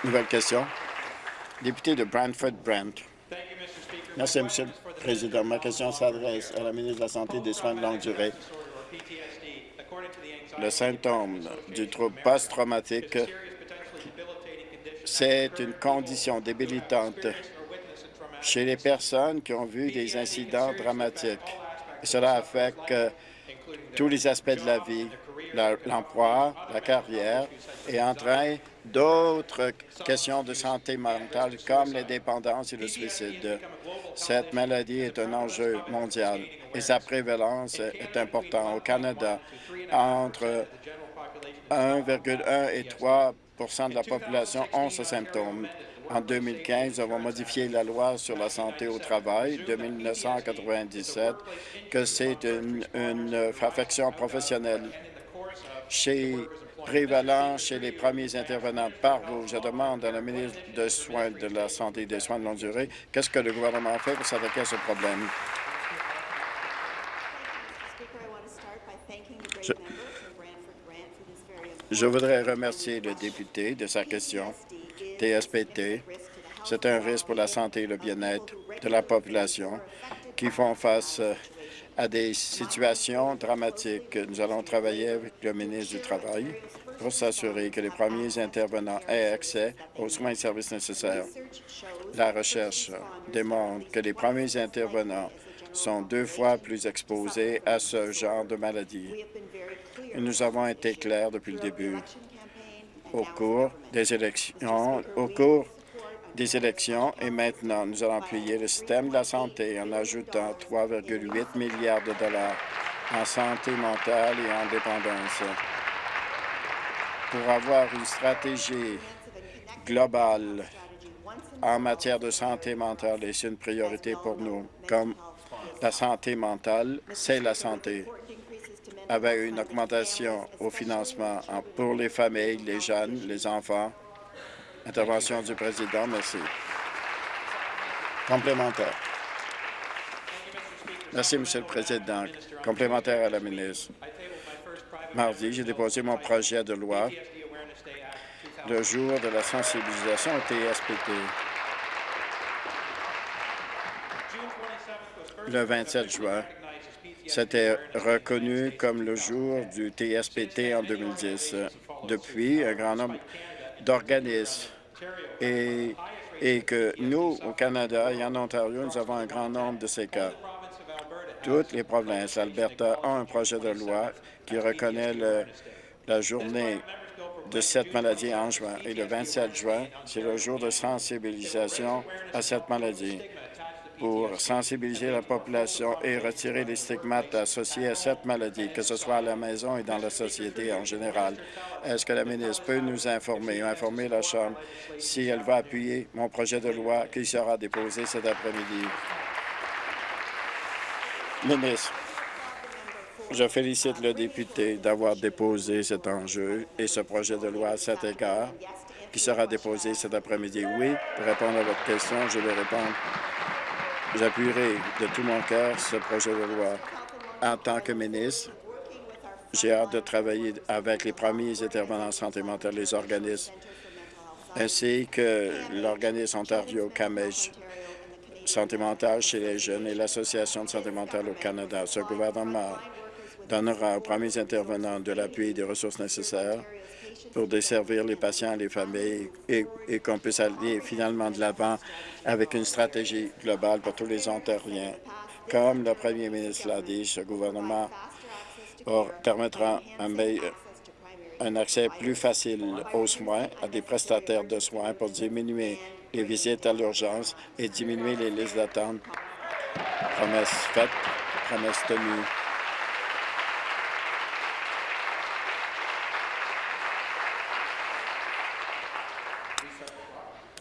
Nouvelle question. Député de Brantford-Brant. Merci, Monsieur le Président. Ma question s'adresse à la ministre de la Santé et des Soins de longue durée. Le symptôme du trouble post-traumatique, c'est une condition débilitante chez les personnes qui ont vu des incidents dramatiques. cela affecte tous les aspects de la vie, l'emploi, la carrière, et entraîne d'autres questions de santé mentale comme les dépendances et le suicide. Cette maladie est un enjeu mondial et sa prévalence est importante. Au Canada, entre 1,1 et 3% de la population ont ce symptôme. En 2015, nous avons modifié la loi sur la santé au travail de 1997, que c'est une, une affection professionnelle. Chez prévalent chez les premiers intervenants par vous. Je demande à la ministre de Soins de la Santé et des Soins de longue durée qu'est-ce que le gouvernement fait pour s'attaquer à ce problème? Je voudrais remercier le député de sa question. TSPT, c'est un risque pour la santé et le bien-être de la population qui font face euh, à des situations dramatiques. Nous allons travailler avec le ministre du Travail pour s'assurer que les premiers intervenants aient accès aux soins et services nécessaires. La recherche démontre que les premiers intervenants sont deux fois plus exposés à ce genre de maladie. nous avons été clairs depuis le début. Au cours des élections, au cours des élections et maintenant, nous allons appuyer le système de la santé en ajoutant 3,8 milliards de dollars en santé mentale et en dépendance. Pour avoir une stratégie globale en matière de santé mentale, et c'est une priorité pour nous, comme la santé mentale, c'est la santé avec une augmentation au financement pour les familles, les jeunes, les enfants, Intervention du président. Merci. Complémentaire. Merci, Monsieur le Président. Complémentaire à la ministre. Mardi, j'ai déposé mon projet de loi le jour de la sensibilisation au TSPT. Le 27 juin, c'était reconnu comme le jour du TSPT en 2010. Depuis, un grand nombre d'organismes et, que nous, au Canada et en Ontario, nous avons un grand nombre de ces cas. Toutes les provinces, Alberta, ont un projet de loi qui reconnaît la journée de cette maladie en juin. Et le 27 juin, c'est le jour de sensibilisation à cette maladie pour sensibiliser la population et retirer les stigmates associés à cette maladie, que ce soit à la maison et dans la société en général. Est-ce que la ministre peut nous informer, informer la Chambre, si elle va appuyer mon projet de loi qui sera déposé cet après-midi? Ministre, je félicite le député d'avoir déposé cet enjeu et ce projet de loi à cet égard qui sera déposé cet après-midi. Oui, pour répondre à votre question, je vais répondre J'appuierai de tout mon cœur ce projet de loi. En tant que ministre, j'ai hâte de travailler avec les premiers intervenants en santé mentale, les organismes, ainsi que l'organisme Ontario CAMEJ, santé mentale chez les jeunes et l'Association de santé mentale au Canada. Ce gouvernement donnera aux premiers intervenants de l'appui et des ressources nécessaires pour desservir les patients et les familles et, qu'on puisse aller finalement de l'avant avec une stratégie globale pour tous les Ontariens. Comme le premier ministre l'a dit, ce gouvernement permettra un, un accès plus facile aux soins, à des prestataires de soins pour diminuer les visites à l'urgence et diminuer les listes d'attente. Promesse faite, promesse tenue.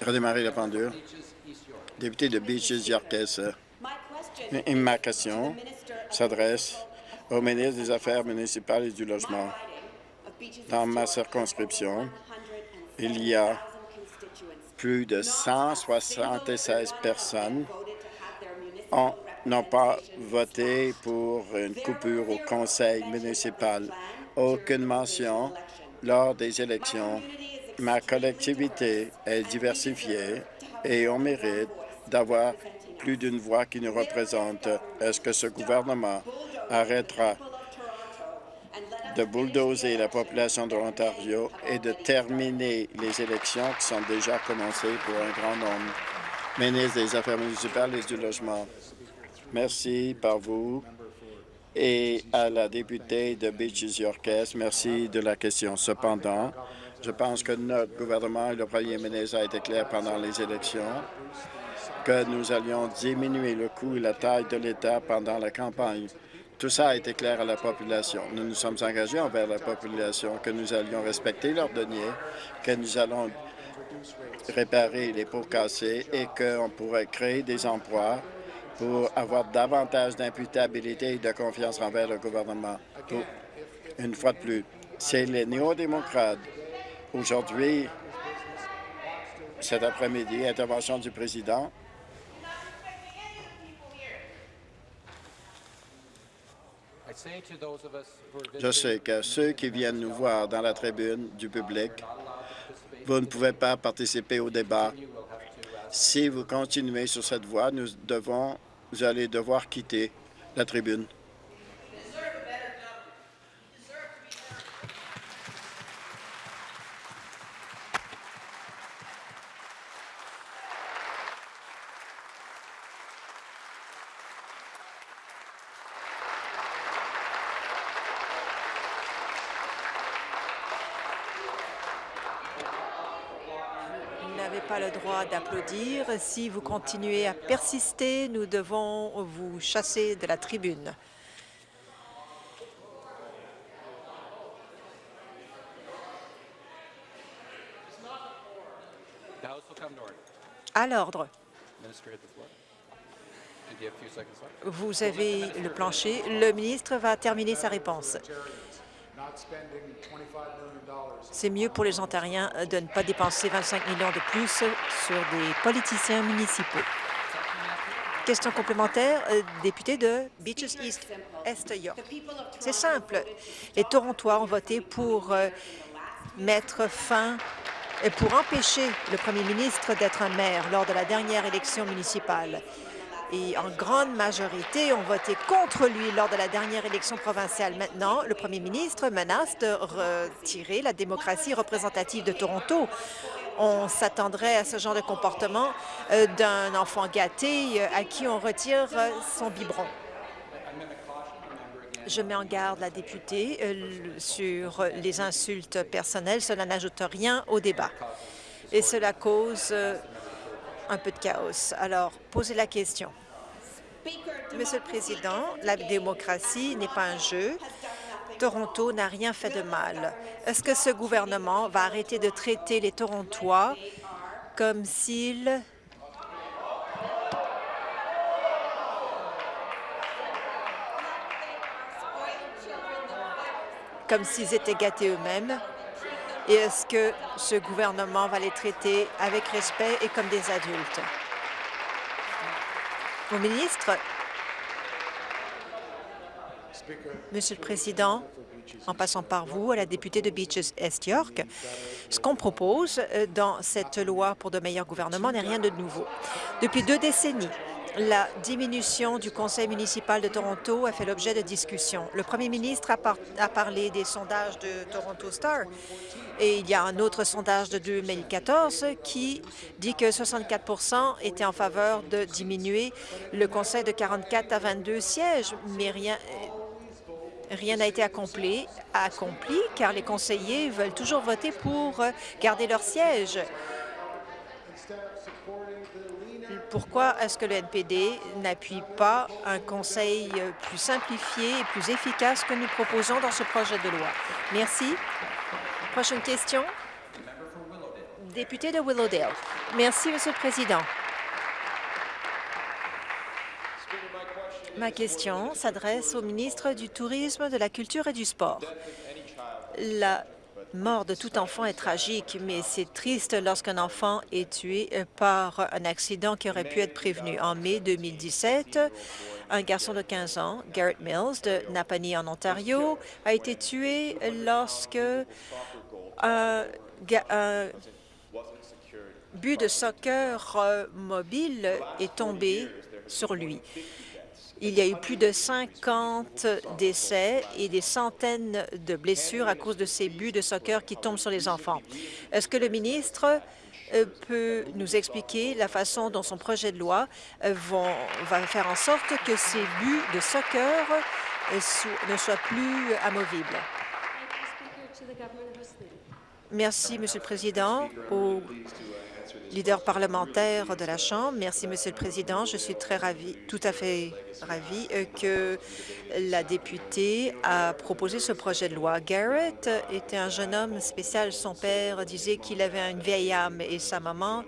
Redémarrer la pendule. Député de Beaches Yorkes, ma question s'adresse au ministre des Affaires municipales et du Logement. Dans ma circonscription, il y a plus de 176 personnes n'ont pas voté pour une coupure au conseil municipal. Aucune mention lors des élections Ma collectivité est diversifiée et on mérite d'avoir plus d'une voix qui nous représente. Est-ce que ce gouvernement arrêtera de bulldozer la population de l'Ontario et de terminer les élections qui sont déjà commencées pour un grand nombre? Ministre des Affaires municipales et du Logement. Merci par vous et à la députée de Beaches Yorkes. Merci de la question. Cependant, je pense que notre gouvernement et le premier ministre a été clair pendant les élections que nous allions diminuer le coût et la taille de l'État pendant la campagne. Tout ça a été clair à la population. Nous nous sommes engagés envers la population que nous allions respecter leurs deniers, que nous allons réparer les pots cassés et qu'on pourrait créer des emplois pour avoir davantage d'imputabilité et de confiance envers le gouvernement. une fois de plus, c'est les néo-démocrates Aujourd'hui, cet après-midi, intervention du président. Je sais que ceux qui viennent nous voir dans la tribune du public, vous ne pouvez pas participer au débat. Si vous continuez sur cette voie, nous devons, vous allez devoir quitter la tribune. Vous n'avez pas le droit d'applaudir. Si vous continuez à persister, nous devons vous chasser de la tribune. À l'ordre. Vous avez le plancher. Le ministre va terminer sa réponse. C'est mieux pour les Ontariens de ne pas dépenser 25 millions de plus sur des politiciens municipaux. Question complémentaire, euh, député de Beaches East, Est York. C'est simple. Les Torontois ont voté pour euh, mettre fin pour empêcher le premier ministre d'être un maire lors de la dernière élection municipale et en grande majorité ont voté contre lui lors de la dernière élection provinciale. Maintenant, le premier ministre menace de retirer la démocratie représentative de Toronto. On s'attendrait à ce genre de comportement euh, d'un enfant gâté euh, à qui on retire euh, son biberon. Je mets en garde la députée sur les insultes personnelles. Cela n'ajoute rien au débat. Et cela cause un peu de chaos. Alors, posez la question. Monsieur le Président, la démocratie n'est pas un jeu. Toronto n'a rien fait de mal. Est-ce que ce gouvernement va arrêter de traiter les Torontois comme s'ils comme s'ils étaient gâtés eux-mêmes? Et est-ce que ce gouvernement va les traiter avec respect et comme des adultes? Au ministre, Monsieur le Président, en passant par vous, à la députée de Beaches Est York, ce qu'on propose euh, dans cette loi pour de meilleurs gouvernements n'est rien de nouveau. Depuis deux décennies, la diminution du conseil municipal de Toronto a fait l'objet de discussions. Le premier ministre a, par a, parlé des sondages de Toronto Star et il y a un autre sondage de 2014 qui dit que 64% étaient en faveur de diminuer le conseil de 44 à 22 sièges, mais rien Rien n'a été accompli, accompli car les conseillers veulent toujours voter pour garder leur siège. Pourquoi est-ce que le NPD n'appuie pas un conseil plus simplifié et plus efficace que nous proposons dans ce projet de loi? Merci. Prochaine question. Député de Willowdale. Merci, Monsieur le Président. Ma question s'adresse au ministre du Tourisme, de la Culture et du Sport. La mort de tout enfant est tragique, mais c'est triste lorsqu'un enfant est tué par un accident qui aurait pu être prévenu. En mai 2017, un garçon de 15 ans, Garrett Mills, de Napanee, en Ontario, a été tué lorsque un, un but de soccer mobile est tombé sur lui. Il y a eu plus de 50 décès et des centaines de blessures à cause de ces buts de soccer qui tombent sur les enfants. Est-ce que le ministre euh, peut nous expliquer la façon dont son projet de loi euh, va faire en sorte que ces buts de soccer euh, ne soient plus amovibles? Merci, Monsieur le Président. Leader parlementaire de la Chambre. Merci, Monsieur le Président. Je suis très ravi, tout à fait ravi euh, que la députée a proposé ce projet de loi. Garrett était un jeune homme spécial. Son père disait qu'il avait une vieille âme et sa maman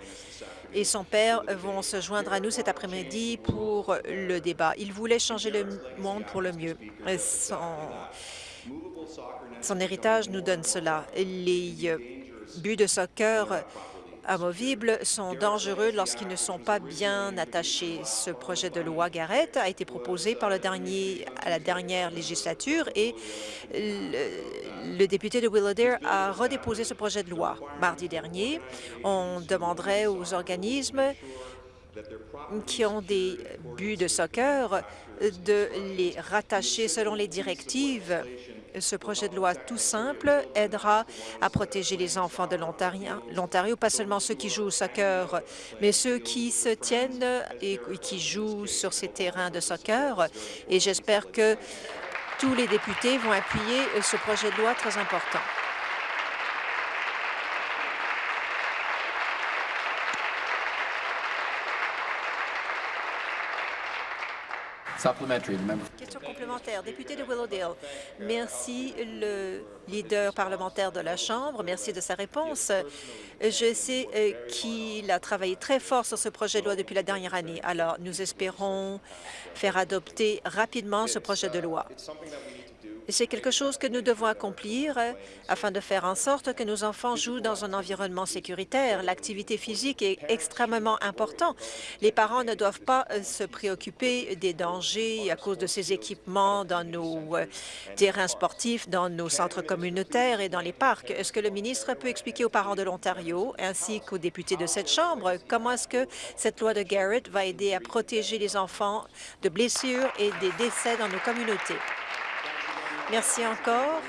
et son père vont se joindre à nous cet après-midi pour le débat. Il voulait changer le monde pour le mieux. Son, son héritage nous donne cela. Les buts de soccer amovibles sont dangereux lorsqu'ils ne sont pas bien attachés. Ce projet de loi Garrett a été proposé par à la dernière législature et le, le député de Willowdale a redéposé ce projet de loi. Mardi dernier, on demanderait aux organismes qui ont des buts de soccer de les rattacher selon les directives. Ce projet de loi tout simple aidera à protéger les enfants de l'Ontario, pas seulement ceux qui jouent au soccer, mais ceux qui se tiennent et qui jouent sur ces terrains de soccer. Et j'espère que tous les députés vont appuyer ce projet de loi très important. Question complémentaire. Député de Willowdale, merci le leader parlementaire de la Chambre. Merci de sa réponse. Je sais euh, qu'il a travaillé très fort sur ce projet de loi depuis la dernière année. Alors, nous espérons faire adopter rapidement ce projet de loi. C'est quelque chose que nous devons accomplir euh, afin de faire en sorte que nos enfants jouent dans un environnement sécuritaire. L'activité physique est extrêmement importante. Les parents ne doivent pas euh, se préoccuper des dangers à cause de ces équipements dans nos euh, terrains sportifs, dans nos centres communautaires et dans les parcs. Est-ce que le ministre peut expliquer aux parents de l'Ontario ainsi qu'aux députés de cette Chambre comment est-ce que cette loi de Garrett va aider à protéger les enfants de blessures et des décès dans nos communautés? Merci encore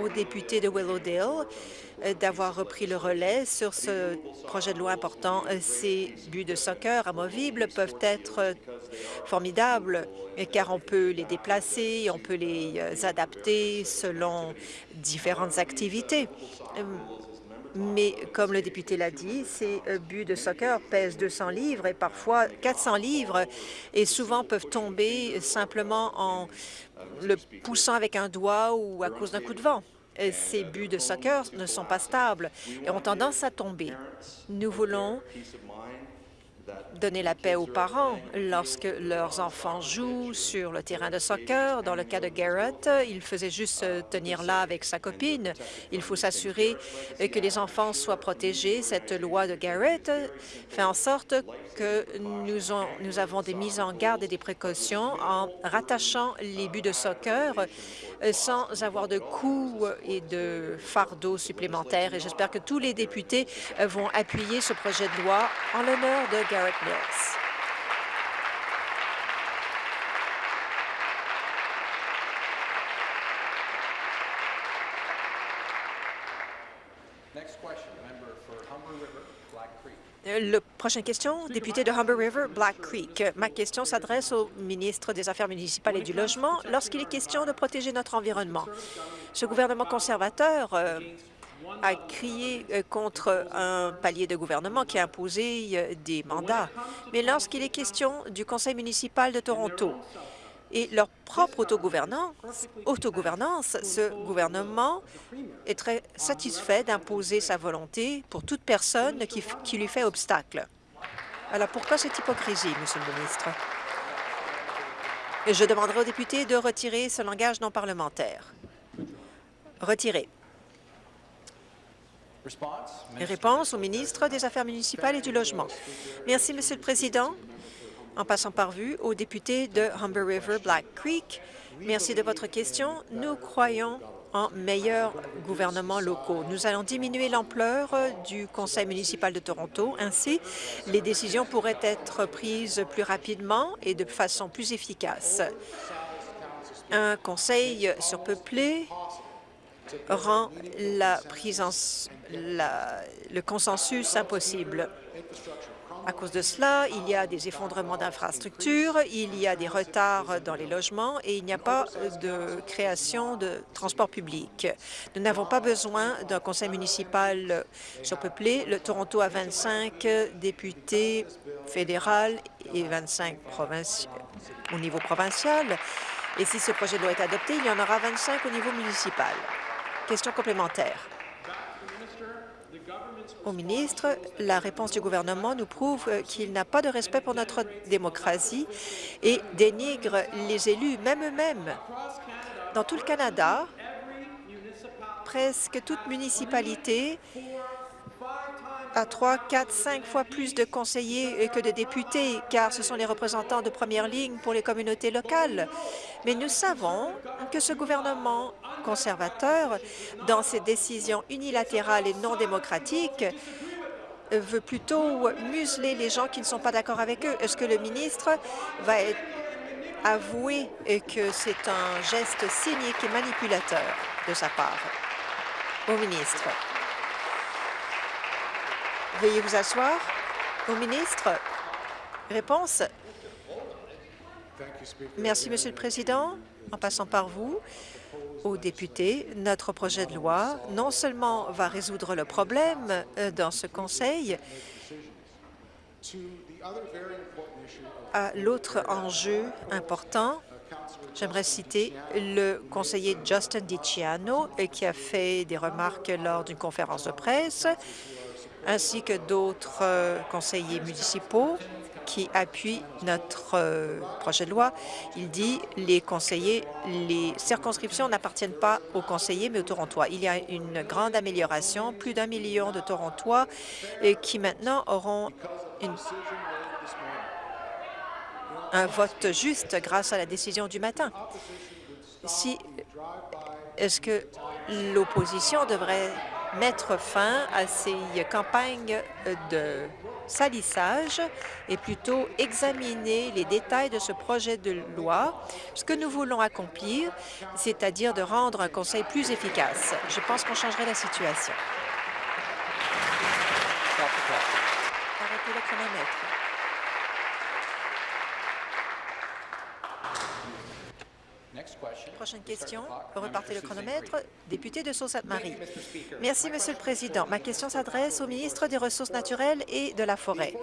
aux députés de Willowdale euh, d'avoir repris le relais sur ce projet de loi important. Euh, ces buts de soccer amovibles peuvent être euh, formidables car on peut les déplacer, on peut les adapter selon différentes activités. Mais comme le député l'a dit, ces buts de soccer pèsent 200 livres et parfois 400 livres et souvent peuvent tomber simplement en le poussant avec un doigt ou à cause d'un coup de vent. Ces buts de soccer ne sont pas stables et ont tendance à tomber. Nous voulons donner la paix aux parents lorsque leurs enfants jouent sur le terrain de soccer. Dans le cas de Garrett, il faisait juste tenir là avec sa copine. Il faut s'assurer que les enfants soient protégés. Cette loi de Garrett fait en sorte que nous, avons des mises en garde et des précautions en rattachant les buts de soccer euh, sans avoir de coûts et de fardeaux supplémentaires. Et j'espère que tous les députés euh, vont appuyer ce projet de loi en l'honneur de Garrett Mills. Le prochaine question, député de Humber River, Black Creek. Ma question s'adresse au ministre des Affaires municipales et du Logement lorsqu'il est question de protéger notre environnement. Ce gouvernement conservateur euh, a crié euh, contre un palier de gouvernement qui a imposé euh, des mandats. Mais lorsqu'il est question du conseil municipal de Toronto, et leur propre autogouvernance, autogouvernance, ce gouvernement est très satisfait d'imposer sa volonté pour toute personne qui, lui fait obstacle. Alors pourquoi cette hypocrisie, Monsieur le ministre? Je demanderai aux députés de retirer ce langage non parlementaire. Retiré. Réponse au ministre des Affaires municipales et du Logement. Merci, Monsieur le Président en passant par vue aux députés de Humber River Black Creek. Merci de votre question. Nous croyons en meilleurs gouvernements locaux. Nous allons diminuer l'ampleur du Conseil municipal de Toronto. Ainsi, les décisions pourraient être prises plus rapidement et de façon plus efficace. Un conseil surpeuplé rend la prise en, le consensus impossible. À cause de cela, il y a des effondrements d'infrastructures, il y a des retards dans les logements et il n'y a pas de création de transport public. Nous n'avons pas besoin d'un conseil municipal surpeuplé. Le Toronto a 25 députés fédéraux et 25 au niveau provincial. Et si ce projet doit être adopté, il y en aura 25 au niveau municipal. Question complémentaire au ministre, la réponse du gouvernement nous prouve qu'il n'a pas de respect pour notre démocratie et dénigre les élus, même eux-mêmes. Dans tout le Canada, presque toute municipalité à trois, quatre, cinq fois plus de conseillers que de députés, car ce sont les représentants de première ligne pour les communautés locales. Mais nous savons que ce gouvernement conservateur, dans ses décisions unilatérales et non démocratiques, veut plutôt museler les gens qui ne sont pas d'accord avec eux. Est-ce que le ministre va avouer que c'est un geste cynique et manipulateur de sa part? Au ministre. Veuillez vous asseoir. Au ministre. Réponse. Merci, Monsieur le Président. En passant par vous, aux députés, notre projet de loi non seulement va résoudre le problème euh, dans ce Conseil, à l'autre enjeu important, j'aimerais citer le conseiller Justin DiCiano, euh, qui a fait des remarques lors d'une conférence de presse, ainsi que d'autres euh, conseillers municipaux qui appuie notre euh, projet de loi. Il dit les conseillers, les circonscriptions n'appartiennent pas aux conseillers, mais aux Torontois. Il y a une grande amélioration, plus d'un million de Torontois et qui maintenant auront un vote juste grâce à la décision du matin. Si est-ce que l'opposition devrait mettre fin à ces campagnes de salissage et plutôt examiner les détails de ce projet de loi, ce que nous voulons accomplir, c'est-à-dire de rendre un conseil plus efficace. Je pense qu'on changerait la situation. Arrêtez le chronomètre. Prochaine question. Repartez le chronomètre. Député de Sault-Sainte-Marie. Merci, Monsieur le Président. Ma question s'adresse au ministre des Ressources naturelles et de la Forêt.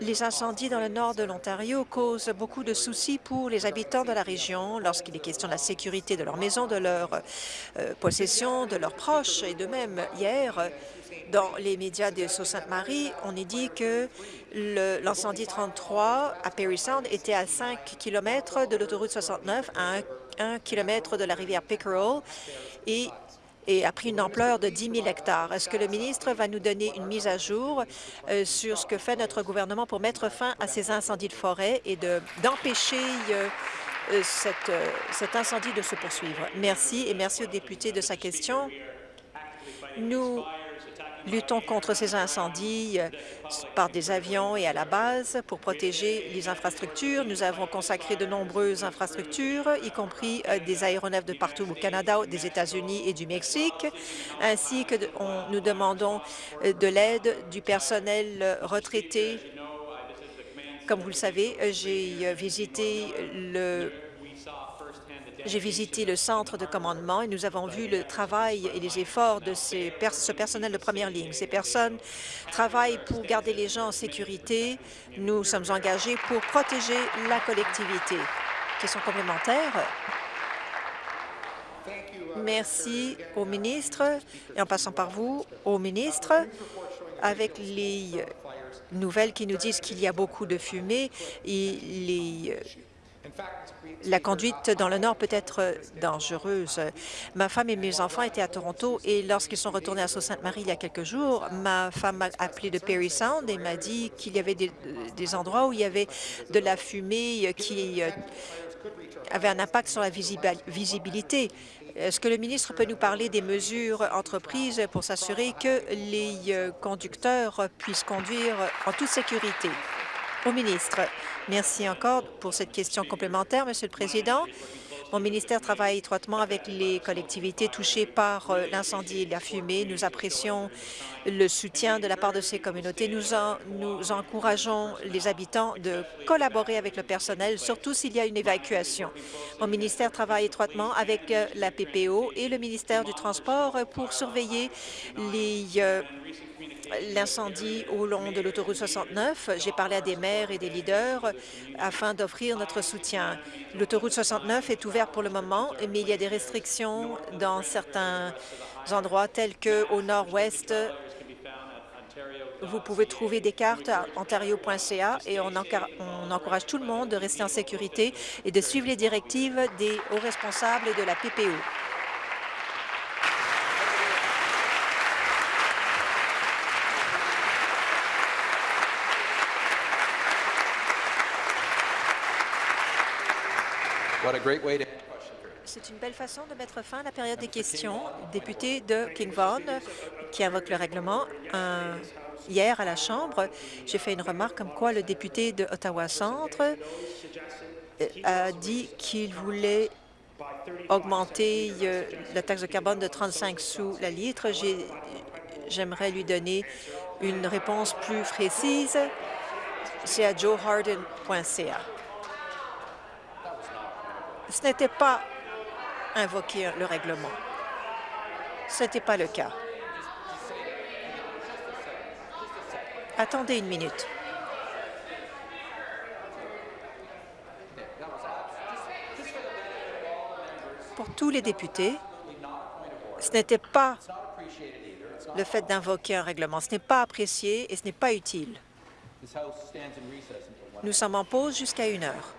Les incendies dans le nord de l'Ontario causent beaucoup de soucis pour les habitants de la région lorsqu'il est question de la sécurité de leur maison, de leur euh, possession, de leurs proches. Et de même, hier, dans les médias de Sault-Sainte-Marie, on est dit que l'incendie 33 à Perry Sound était à 5 km de l'autoroute 69, à 1, km de la rivière Pickerel et a pris une ampleur de 10 000 hectares. Est-ce que le ministre va nous donner une mise à jour euh, sur ce que fait notre gouvernement pour mettre fin à ces incendies de forêt et d'empêcher euh, euh, cet incendie de se poursuivre? Merci et merci au député de sa question. Nous Luttons contre ces incendies euh, par des avions et à la base pour protéger les infrastructures. Nous avons consacré de nombreuses infrastructures, y compris euh, des aéronefs de partout au Canada, des États-Unis et du Mexique, ainsi que nous demandons euh, de l'aide du personnel retraité. Comme vous le savez, j'ai visité le j'ai visité le centre de commandement et nous avons vu le travail et les efforts de ces ce personnel de première ligne. Ces personnes travaillent pour garder les gens en sécurité. Nous sommes engagés pour protéger la collectivité. Question complémentaire. Merci au ministre et en passant par vous, au ministre, avec les nouvelles qui nous disent qu'il y a beaucoup de fumée et les la conduite dans le Nord peut être dangereuse. Ma femme et mes enfants étaient à Toronto et lorsqu'ils sont retournés à Sault-Sainte-Marie il y a quelques jours, ma femme m'a appelé de Perry Sound et m'a dit qu'il y avait des, endroits où il y avait de la fumée qui euh, avait un impact sur la visibilité. Est-ce que le ministre peut nous parler des mesures entreprises pour s'assurer que les euh, conducteurs puissent conduire en toute sécurité? Au ministre. Merci encore pour cette question complémentaire, Monsieur le Président. Mon ministère travaille étroitement avec les collectivités touchées par euh, l'incendie et la fumée. Nous apprécions le soutien de la part de ces communautés. Nous, nous encourageons les habitants de collaborer avec le personnel, surtout s'il y a une évacuation. Mon ministère travaille étroitement avec euh, la PPO et le ministère du Transport pour surveiller les euh, l'incendie au long de l'autoroute 69. J'ai parlé à des maires et des leaders afin d'offrir notre soutien. L'autoroute 69 est ouverte pour le moment, mais il y a des restrictions dans certains endroits tels qu'au nord-ouest. Vous pouvez trouver des cartes à ontario.ca et on, encourage tout le monde de rester en sécurité et de suivre les directives des hauts responsables de la PPO. What a great way to C'est une belle façon de mettre fin à la période des questions. Député de King Vaughan, qui invoque le règlement, hier à la Chambre, j'ai fait une remarque comme quoi le député de Ottawa-Centre euh, a dit qu'il voulait augmenter euh, la taxe de carbone de 35 sous la litre. J'ai- J'aimerais lui donner une réponse plus précise. C'est à joeharden.ca. Ce n'était pas invoquer le règlement. Ce n'était pas le cas. Attendez une minute. Pour tous les députés, ce n'était pas le fait d'invoquer un règlement. Ce n'est pas apprécié et ce n'est pas utile. This House stands in recess until 1 Nous sommes en pause jusqu'à une heure.